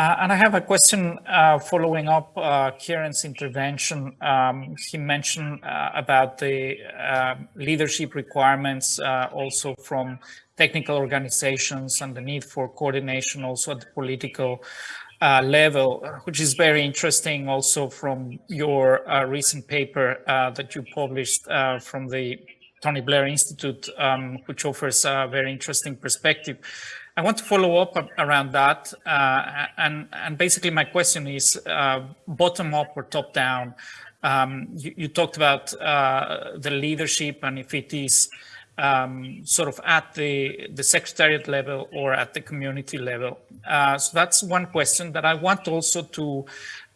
Uh, and I have a question uh, following up uh, Kieran's intervention. Um, he mentioned uh, about the uh, leadership requirements uh, also from technical organizations and the need for coordination also at the political level, which is very interesting also from your recent paper that you published from the Tony Blair Institute, um, which offers a very interesting perspective. I want to follow up around that. Uh, and, and basically my question is uh, bottom up or top down. Um, you, you, talked about uh, the leadership and if it is um, sort of at the, the secretariat level or at the community level. Uh, so that's one question that I want also to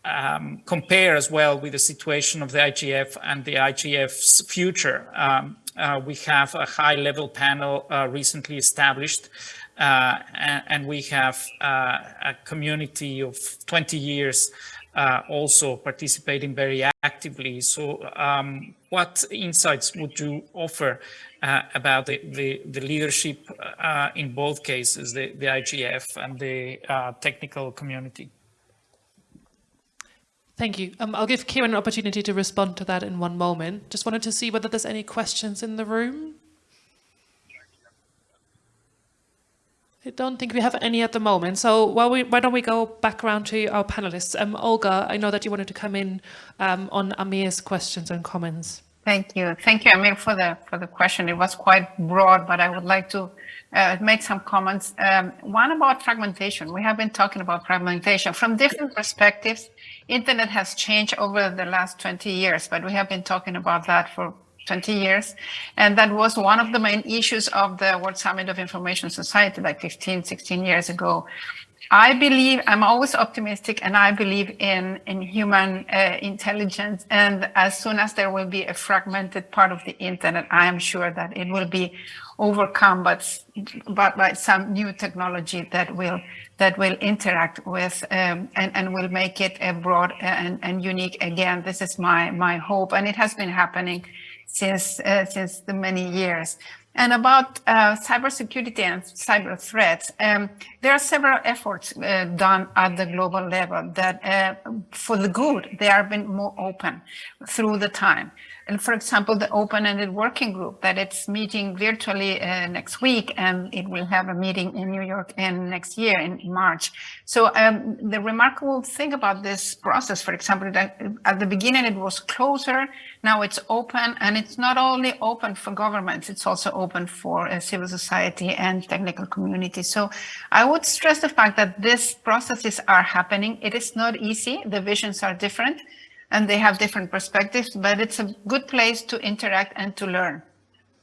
um, compare as well with the situation of the IGF and the IGF's future. Um, uh, we have a high level panel uh, recently established uh, and, and, we have uh, a community of 20 years uh, also participating very actively. So um, what insights would you offer uh, about the, the, the leadership uh, in both cases, the, the IGF and the technical community? Thank you. Um, I'll give Kieran an opportunity to respond to that in one moment. Just wanted to see whether there's any questions in the room. I don't think we have any at the moment. So we, why don't we go back around to our panelists? Um, Olga, I know that you wanted to come in um, on Amir's questions and comments. Thank you. Thank you, Amir, for the for the question. It was quite broad, but I would like to uh, make some comments. Um, one about fragmentation. We have been talking about fragmentation from different perspectives. Internet has changed over the last 20 years, but we have been talking about that for 20 years. And that was one of the main issues of the World Summit of Information Society like 15, 16 years ago. I believe, I'm always optimistic and I believe in, in human uh, intelligence. And as soon as there will be a fragmented part of the internet, I am sure that it will be overcome but, but by some new technology that will that will interact with um, and, and will make it a broad and, and unique again. This is my my hope and it has been happening since uh, since the many years. And about uh, cybersecurity and cyber threats, um, there are several efforts uh, done at the global level that, uh, for the good, they have been more open through the time. And for example, the open-ended working group that it's meeting virtually uh, next week, and it will have a meeting in New York in next year in March. So um, the remarkable thing about this process, for example, that at the beginning it was closer, now it's open, and it's not only open for governments, it's also open for uh, civil society and technical community. So I would stress the fact that these processes are happening. It is not easy. The visions are different and they have different perspectives, but it's a good place to interact and to learn.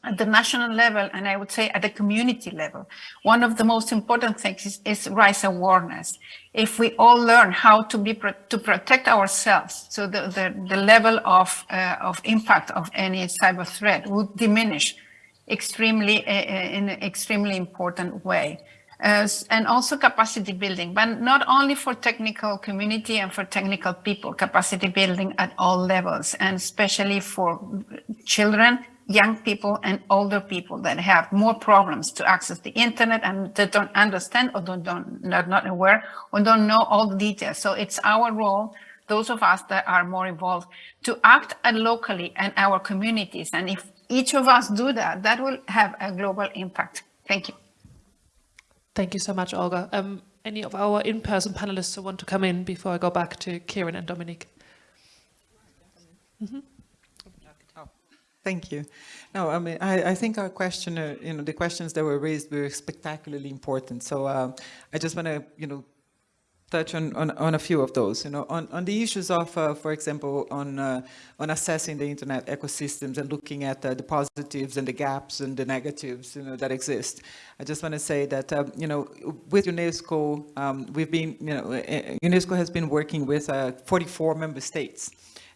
At the national level, and I would say at the community level, one of the most important things is, is raise awareness. If we all learn how to be to protect ourselves, so the, the, the level of, uh, of impact of any cyber threat would diminish extremely uh, uh in an extremely important way and also capacity building, but not only for technical community and for technical people, capacity building at all levels, and especially for children, young people and older people that have more problems to access the internet and that don't understand or don't, don't not, not aware or don't know all the details. So it's our role, those of us that are more involved, to act at locally and our communities. And if each of us do that, that will have a global impact. Thank you. Thank you so much, Olga. Um, any of our in-person panelists who want to come in before I go back to Kieran and Dominique? Mm -hmm. Thank you. No, I mean, I, I think our question, uh, you know, the questions that were raised were spectacularly important. So uh, I just want to, you know, touch on, on, on, a few of those. You know, on, on the issues of, uh, for example, on, uh, on assessing the internet ecosystems and looking at uh, the positives and the gaps and the negatives, you know, that exist. I just want to say that, um, you know, with UNESCO, um, we've been, you know, uh, UNESCO has been working with uh, 44 member states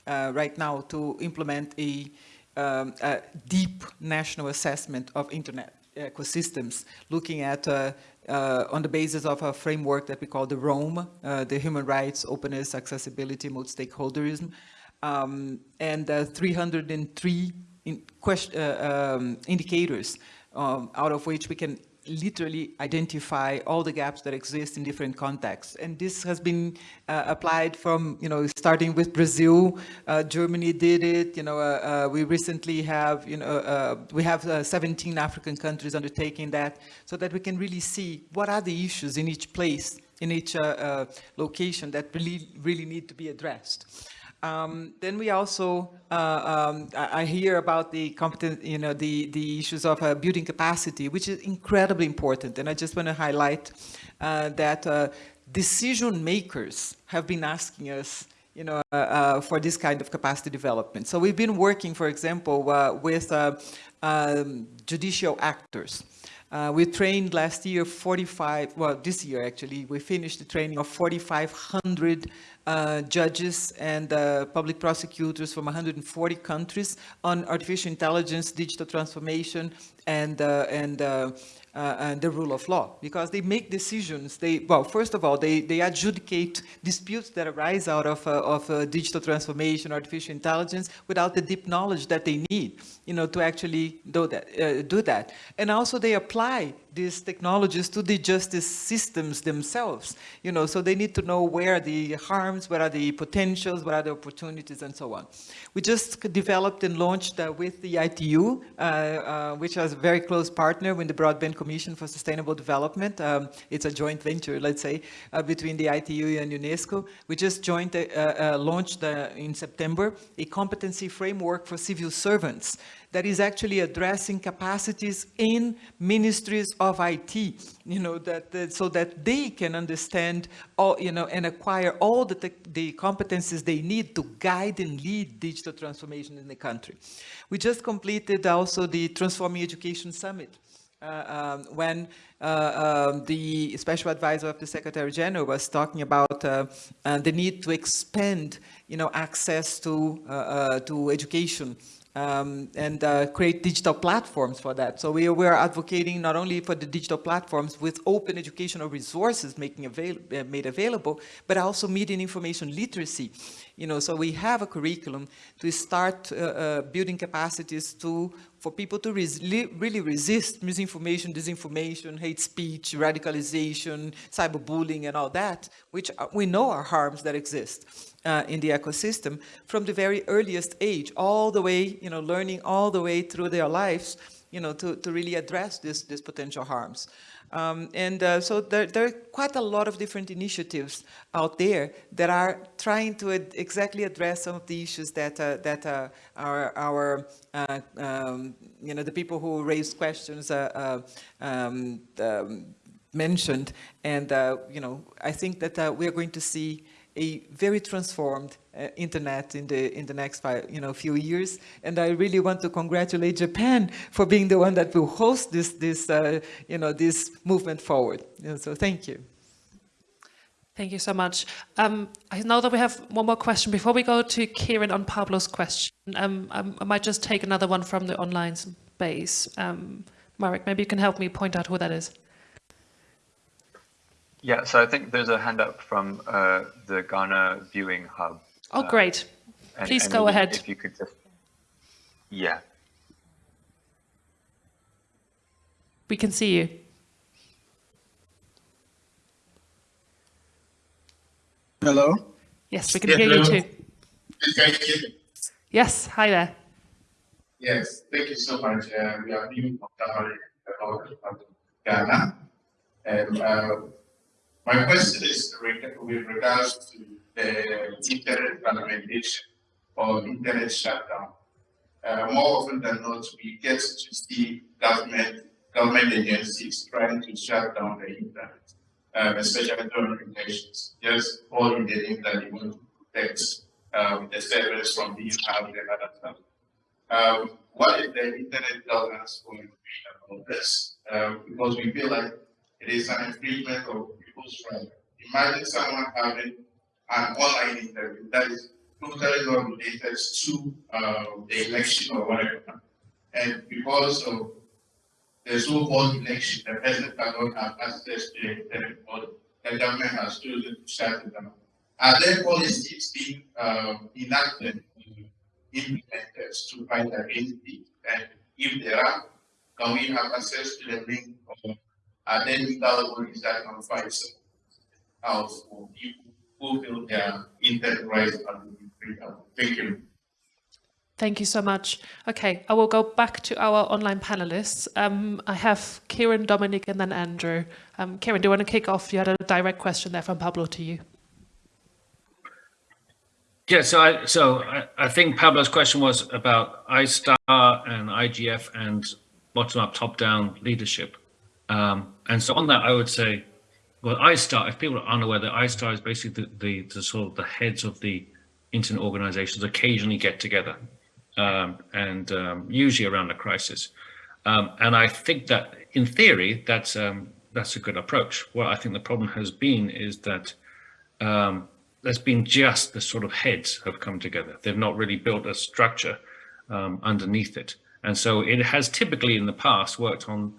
uh, right now to implement a, um, a deep national assessment of internet ecosystems, looking at uh, on the basis of a framework that we call the ROAM, uh, the Human Rights, Openness, Accessibility, Multi-Stakeholderism, um, and uh, 303 in question, uh, um, indicators, um, out of which we can literally identify all the gaps that exist in different contexts. And this has been uh, applied from, you know, starting with Brazil, uh, Germany did it, you know, uh, uh we recently have, you know, uh, we have uh, 17 African countries undertaking that so that we can really see what are the issues in each place, in each location that really, really need to be addressed. Um, then we also, uh, um, I, hear about the competent, you know, the, the issues of uh, building capacity, which is incredibly important. And I just want to highlight uh, that uh, decision makers have been asking us, you know, uh, uh, for this kind of capacity development. So we've been working, for example, with um, judicial actors. Uh, we trained last year 45, well, this year actually, we finished the training of 4,500 uh, judges and uh, public prosecutors from 140 countries on artificial intelligence, digital transformation, and, uh, and uh, uh, and the rule of law because they make decisions. They well, first of all, they they adjudicate disputes that arise out of of digital transformation, artificial intelligence, without the deep knowledge that they need, you know, to actually do that. Uh, do that, and also they apply these technologies to the justice systems themselves, you know, so they need to know where are the harms, where are the potentials, what are the opportunities, and so on. We just developed and launched uh, with the ITU, uh, uh, which is a very close partner with the Broadband Commission for Sustainable Development. Um, it's a joint venture, let's say, uh, between the ITU and UNESCO. We just joined, uh, uh, launched in September a competency framework for civil servants that is actually addressing capacities in ministries of IT, you know, that, that so that they can understand all, you know, and acquire all the, the competencies they need to guide and lead digital transformation in the country. We just completed also the Transforming Education Summit. Uh, um, when uh, um, the special advisor of the Secretary General was talking about uh, uh the need to expand, you know, access to uh, uh, to education um, and uh, create digital platforms for that. So we, we are advocating not only for the digital platforms with open educational resources making avail uh, made available, but also media and information literacy. You know, so we have a curriculum to start uh, uh building capacities to for people to res really resist misinformation, disinformation, hate speech, radicalization, cyberbullying, and all that, which uh, we know are harms that exist uh, in the ecosystem from the very earliest age, all the way, you know, learning all the way through their lives, you know, to, to really address this, this potential harms. Um, and uh, so there, there, are quite a lot of different initiatives out there that are trying to ad exactly address some of the issues that uh, that uh, our, our uh, um, you know, the people who raised questions uh, uh, um, um, mentioned. And, you know, I think that we are going to see a very transformed uh, internet in the in the next five, you know few years and I really want to congratulate Japan for being the one that will host this this uh, you know this movement forward so thank you Thank you so much. Um, I know that we have one more question. Before we go to Kieran on Pablo's question, um, I might just take another one from the online space. Um, Marek, maybe you can help me point out who that is. Yeah, so I think there's a hand up from uh, the Ghana Viewing Hub. Oh, uh, great. And, Please and go ahead. If you could just, yeah. We can see you. Hello? Yes, we can hear hello. you too. Thank you. Yes, hi there. Yes, thank you so much. Uh, we are being about Ghana. And uh, my question is with regards to the internet fragmentation or internet shutdown. Uh, more often than not, we get to see government government agencies trying to shut down the internet, um, especially during elections, just in the name that they want to protect um, the servers from being hacked. Um, what is the internet governance going to be about this? Um, because we feel like it is an infringement of people's rights. Imagine someone having an online interview that is totally not related to uh, the election or whatever. And because of the so-called election, the president cannot have access to the internet because the government has chosen to shut it down. Are there policies being um, enacted, implemented to fight against it? And if there are, can we have access to the link of and then the other one is that on advisor house for people who feel they are integrated and freedom. Thank you. Thank you so much. Okay, I will go back to our online panelists. Um, I have Kieran, Dominique, and then Andrew. Um, Kieran, do you want to kick off? You had a direct question there from Pablo to you. Yeah, so I so I, I think Pablo's question was about iStar and IGF and bottom-up, top-down leadership. Um, and so on that, I would say, well, iStar, if people are unaware that iStar is basically the, the, the sort of the heads of the internet organizations occasionally get together um, and um, usually around a crisis. Um, and I think that in theory, that's um, that's a good approach. What I think the problem has been is that um, there's been just the sort of heads have come together. They've not really built a structure underneath it. And so it has typically in the past worked on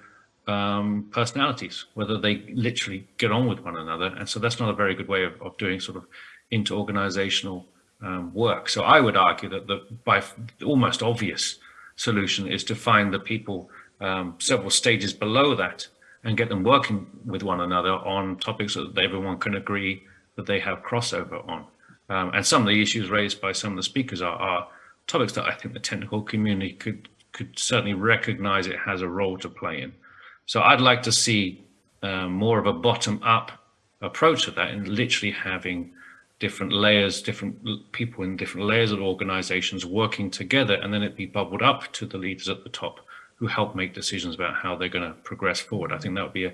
um, personalities, whether they literally get on with one another. And so that's not a very good way of, of doing sort of inter-organizational um, work. So I would argue that the by almost obvious solution is to find the people um, several stages below that and get them working with one another on topics that everyone can agree that they have crossover on. Um, and some of the issues raised by some of the speakers are, are topics that I think the technical community could could certainly recognize it has a role to play in. So I'd like to see um, more of a bottom-up approach to that and literally having different layers, different people in different layers of organizations working together, and then it be bubbled up to the leaders at the top who help make decisions about how they're going to progress forward. I think that would be a,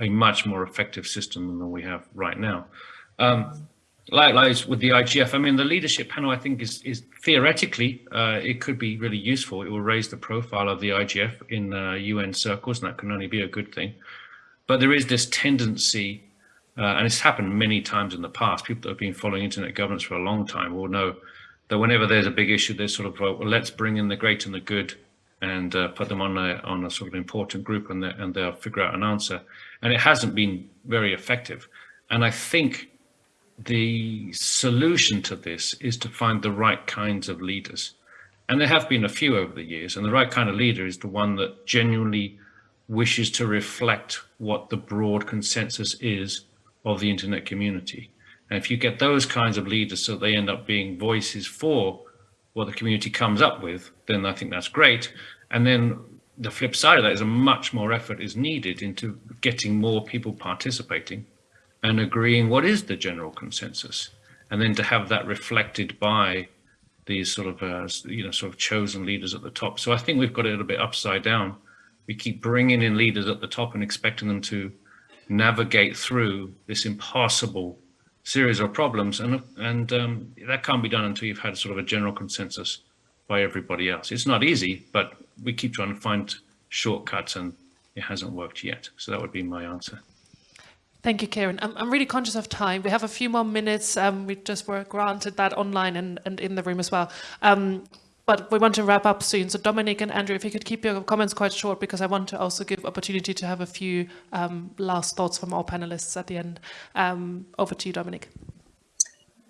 a much more effective system than we have right now. Um, likewise with the IGF, I mean, the leadership panel, I think, is, is theoretically, uh, it could be really useful. It will raise the profile of the IGF in uh, UN circles, and that can only be a good thing. But there is this tendency, uh, and it's happened many times in the past, people that have been following internet governance for a long time will know that whenever there's a big issue, there's sort of, well, let's bring in the great and the good and uh, put them on a, on a sort of important group and, and they'll figure out an answer. And it hasn't been very effective. And I think the solution to this is to find the right kinds of leaders. And there have been a few over the years, and the right kind of leader is the one that genuinely wishes to reflect what the broad consensus is of the internet community. And if you get those kinds of leaders so they end up being voices for what the community comes up with, then I think that's great. And then the flip side of that is a much more effort is needed into getting more people participating and agreeing what is the general consensus, and then to have that reflected by these sort of uh, you know sort of chosen leaders at the top. So I think we've got it a little bit upside down. We keep bringing in leaders at the top and expecting them to navigate through this impossible series of problems, and and um, that can't be done until you've had sort of a general consensus by everybody else. It's not easy, but we keep trying to find shortcuts, and it hasn't worked yet. So that would be my answer. Thank you, Kieran. I'm, I'm really conscious of time. We have a few more minutes. Um, we just were granted that online and, and in the room as well. Um, but we want to wrap up soon. So Dominique and Andrew, if you could keep your comments quite short, because I want to also give opportunity to have a few um, last thoughts from our panelists at the end. Um, over to you, Dominique.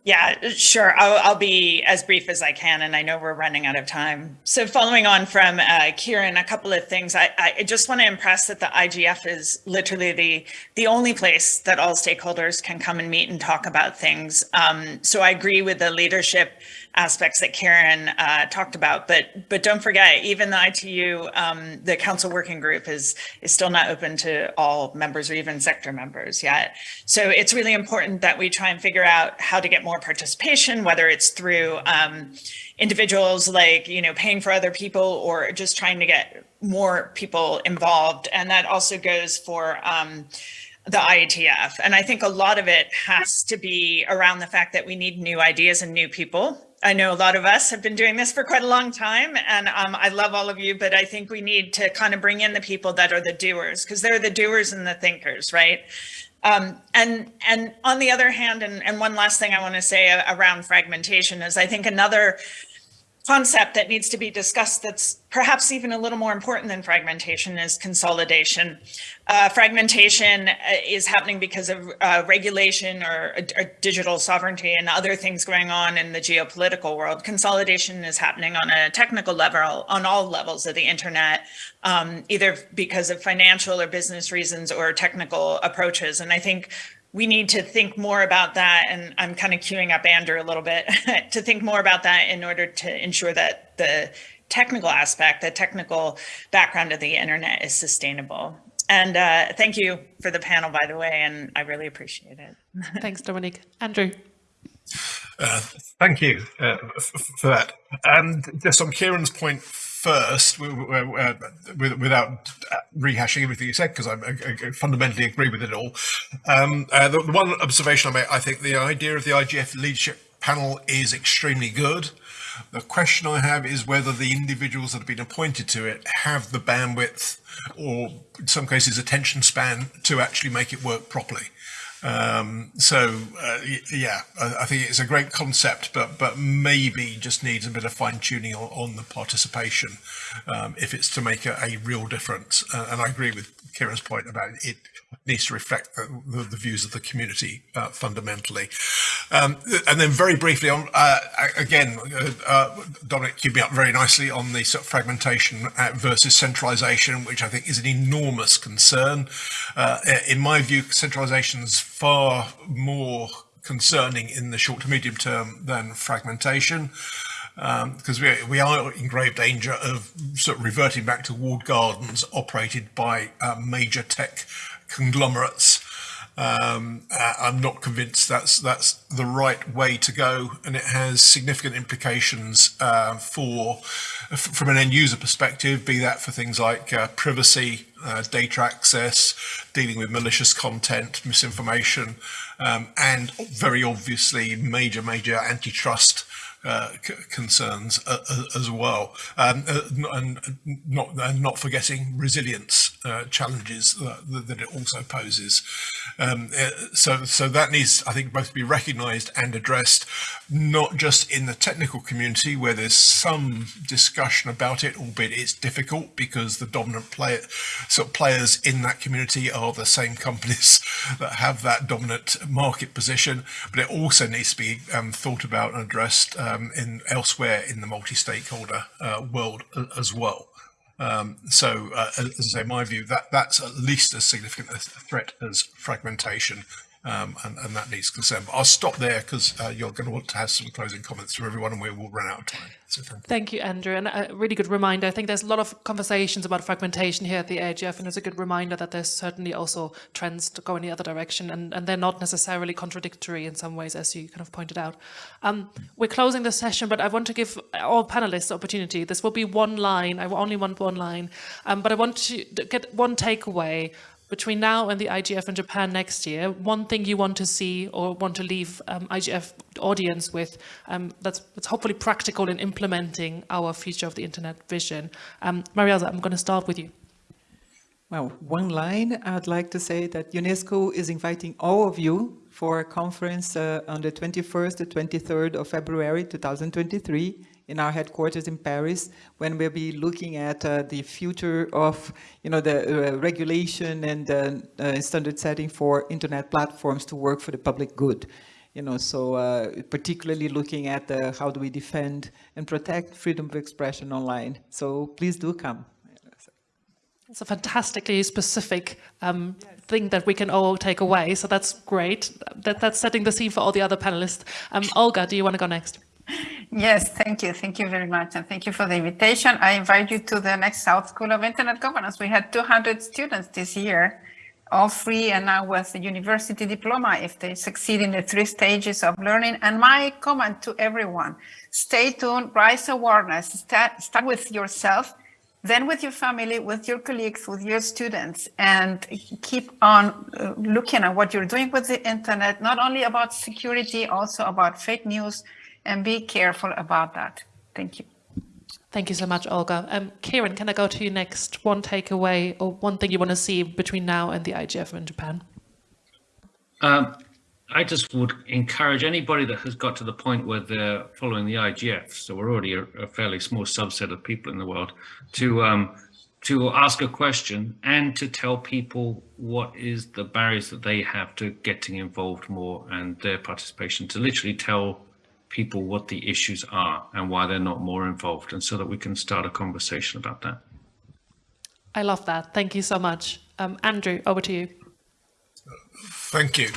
Yeah, sure. I'll, I'll, be as brief as I can, and I know we're running out of time. So following on from uh, Kieran, a couple of things. I, I just want to impress that the IGF is literally the, the only place that all stakeholders can come and meet and talk about things. Um, so I agree with the leadership aspects that Kieran uh, talked about. But but don't forget, even the ITU, um, the council working group is is still not open to all members or even sector members yet. So it's really important that we try and figure out how to get more participation, whether it's through um, individuals like you know paying for other people or just trying to get more people involved. And that also goes for um, the IETF. And I think a lot of it has to be around the fact that we need new ideas and new people I know a lot of us have been doing this for quite a long time and um, I love all of you, but I think we need to kind of bring in the people that are the doers because they're the doers and the thinkers, right? Um, and and on the other hand, and, and one last thing I want to say around fragmentation is I think another concept that needs to be discussed that's perhaps even a little more important than fragmentation is consolidation. Uh, fragmentation uh, is happening because of uh, regulation or, or, digital sovereignty and other things going on in the geopolitical world. Consolidation is happening on a technical level, on all levels of the internet, um, either because of financial or business reasons or technical approaches. And I think we need to think more about that. And I'm kind of queuing up Andrew a little bit to think more about that in order to ensure that the technical aspect, the technical background of the internet is sustainable. And uh, thank you for the panel, by the way, and I really appreciate it. Thanks, Dominique. Andrew. Uh, thank you uh, for that. And just on Kieran's point first, uh, without rehashing everything you said, because I, I, fundamentally agree with it all. Um, uh, the, the, one observation I make, I think the idea of the IGF leadership panel is extremely good. The question I have is whether the individuals that have been appointed to it have the bandwidth or in some cases attention span to actually make it work properly. Um, so uh, yeah, I, I, think it's a great concept, but but maybe just needs a bit of fine tuning on, on the participation um, if it's to make a, a real difference. Uh, and I agree with Kieran's point about it needs to reflect the, the, the views of the community uh, fundamentally. Um, and then very briefly on, uh, again, uh, uh, Dominique queued me up very nicely on the sort of fragmentation uh, versus centralization, which I think is an enormous concern. Uh, in my view, centralization is far more concerning in the short to medium term than fragmentation because um, we, we are in grave danger of sort of reverting back to walled gardens operated by uh, major tech conglomerates. Um, uh, I'm not convinced that's that's the right way to go, and it has significant implications uh, for, from an end user perspective, be that for things like uh, privacy, uh, data access, dealing with malicious content, misinformation, um, and very obviously major major antitrust uh, concerns uh, uh, as well, um, uh, and not and not forgetting resilience uh, challenges that, that, it also poses. Um, so so that needs, I think, both to be recognised and addressed, not just in the technical community where there's some discussion about it, albeit it's difficult because the dominant player, sort of players in that community are the same companies that have that dominant market position, but it also needs to be um, thought about and addressed. Uh, um, in elsewhere in the multi-stakeholder uh, world as well. Um, so, uh, as I say, my view that that's at least as significant a threat as fragmentation, um, and, and, that needs concern. But I'll stop there because uh, you're going to want to have some closing comments from everyone, and we will run out of time. So thank, you. thank you, Andrew, and a really good reminder. I think there's a lot of conversations about fragmentation here at the IGF, and it's a good reminder that there's certainly also trends to go in the other direction, and, and they're not necessarily contradictory in some ways, as you kind of pointed out. Um, we're closing the session, but I want to give all panelists the opportunity. This will be one line. I only want one line, um, but I want to get one takeaway between now and the IGF in Japan next year, one thing you want to see or want to leave um, IGF audience with um, that's, that's hopefully practical in implementing our future of the internet vision. Um, I'm going to start with you. Well, one line, I'd like to say that UNESCO is inviting all of you for a conference uh, on the 21st to 23rd of February 2023 in our headquarters in Paris when we'll be looking at uh, the future of you know, the uh, regulation and uh, standard setting for internet platforms to work for the public good. You know, so uh, particularly looking at how do we defend and protect freedom of expression online. So please do come. It's a fantastically specific um, yes. thing that we can all take away. So that's great. That, that's setting the scene for all the other panelists. Um, Olga, do you want to go next? Yes, thank you. Thank you very much. And thank you for the invitation. I invite you to the next South School of Internet Governance. We had 200 students this year, all free and now with a university diploma if they succeed in the three stages of learning. And my comment to everyone, stay tuned, rise awareness, start, start with yourself, then with your family, with your colleagues, with your students, and keep on uh, looking at what you're doing with the internet, not only about security, also about fake news, and be careful about that. Thank you. Thank you so much, Olga. Um, Kieran, can I go to you next? One takeaway or one thing you want to see between now and the IGF in Japan? Um, I just would encourage anybody that has got to the point where they're following the IGF, so we're already a, a fairly small subset of people in the world, to um, to ask a question and to tell people what is the barriers that they have to getting involved more and their participation, to literally tell people what the issues are and why they're not more involved, and so that we can start a conversation about that. I love that. Thank you so much. Um, Andrew, over to you. Thank you.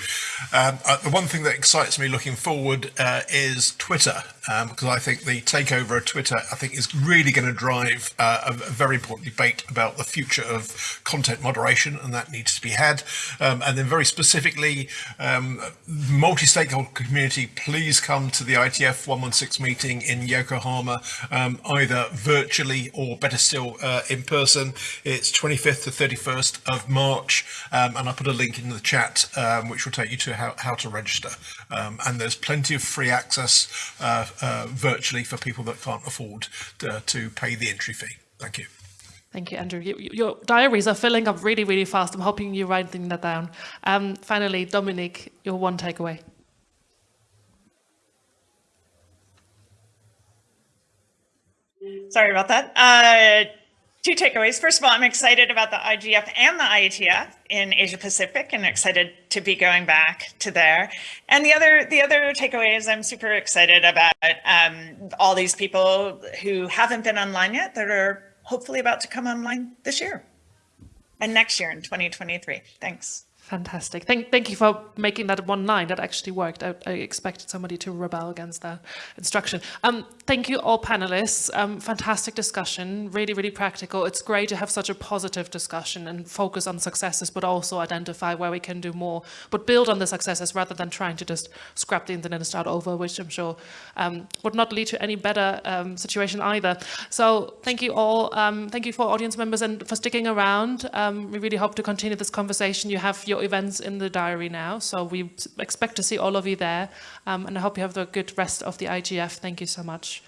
Um, uh, the one thing that excites me looking forward uh, is Twitter, um, because I think the takeover of Twitter, I think, is really going to drive uh, a, very important debate about the future of content moderation, and that needs to be had. Um, and then, very specifically, um, multi-stakeholder community, please come to the IETF 116 meeting in Yokohama, um, either virtually or better still uh, in person. It's 25th to 31st of March, um, and I'll put a link in the chat um, which will take you to how, how to register. Um, and there's plenty of free access uh, uh, virtually for people that can't afford to, to, pay the entry fee. Thank you. Thank you, Andrew. You, your diaries are filling up really, really fast. I'm hoping you're writing that down. Um, finally, Dominique, your one takeaway. Sorry about that. Uh, two takeaways. First of all, I'm excited about the IGF and the IETF in Asia Pacific and excited to be going back to there. And the other the other takeaway is I'm super excited about um, all these people who haven't been online yet that are hopefully about to come online this year and next year in 2023. Thanks. Fantastic. Thank, thank you for making that one line. That actually worked. I, I expected somebody to rebel against that instruction. Um, thank you all panelists. Um, fantastic discussion. Really, really practical. It's great to have such a positive discussion and focus on successes, but also identify where we can do more, but build on the successes rather than trying to just scrap the internet and start over, which I'm sure um, would not lead to any better um, situation either. So thank you all. Um, thank you for audience members and for sticking around. Um, we really hope to continue this conversation. You have your your events in the diary now. So we expect to see all of you there. Um, and I hope you have a good rest of the IGF. Thank you so much.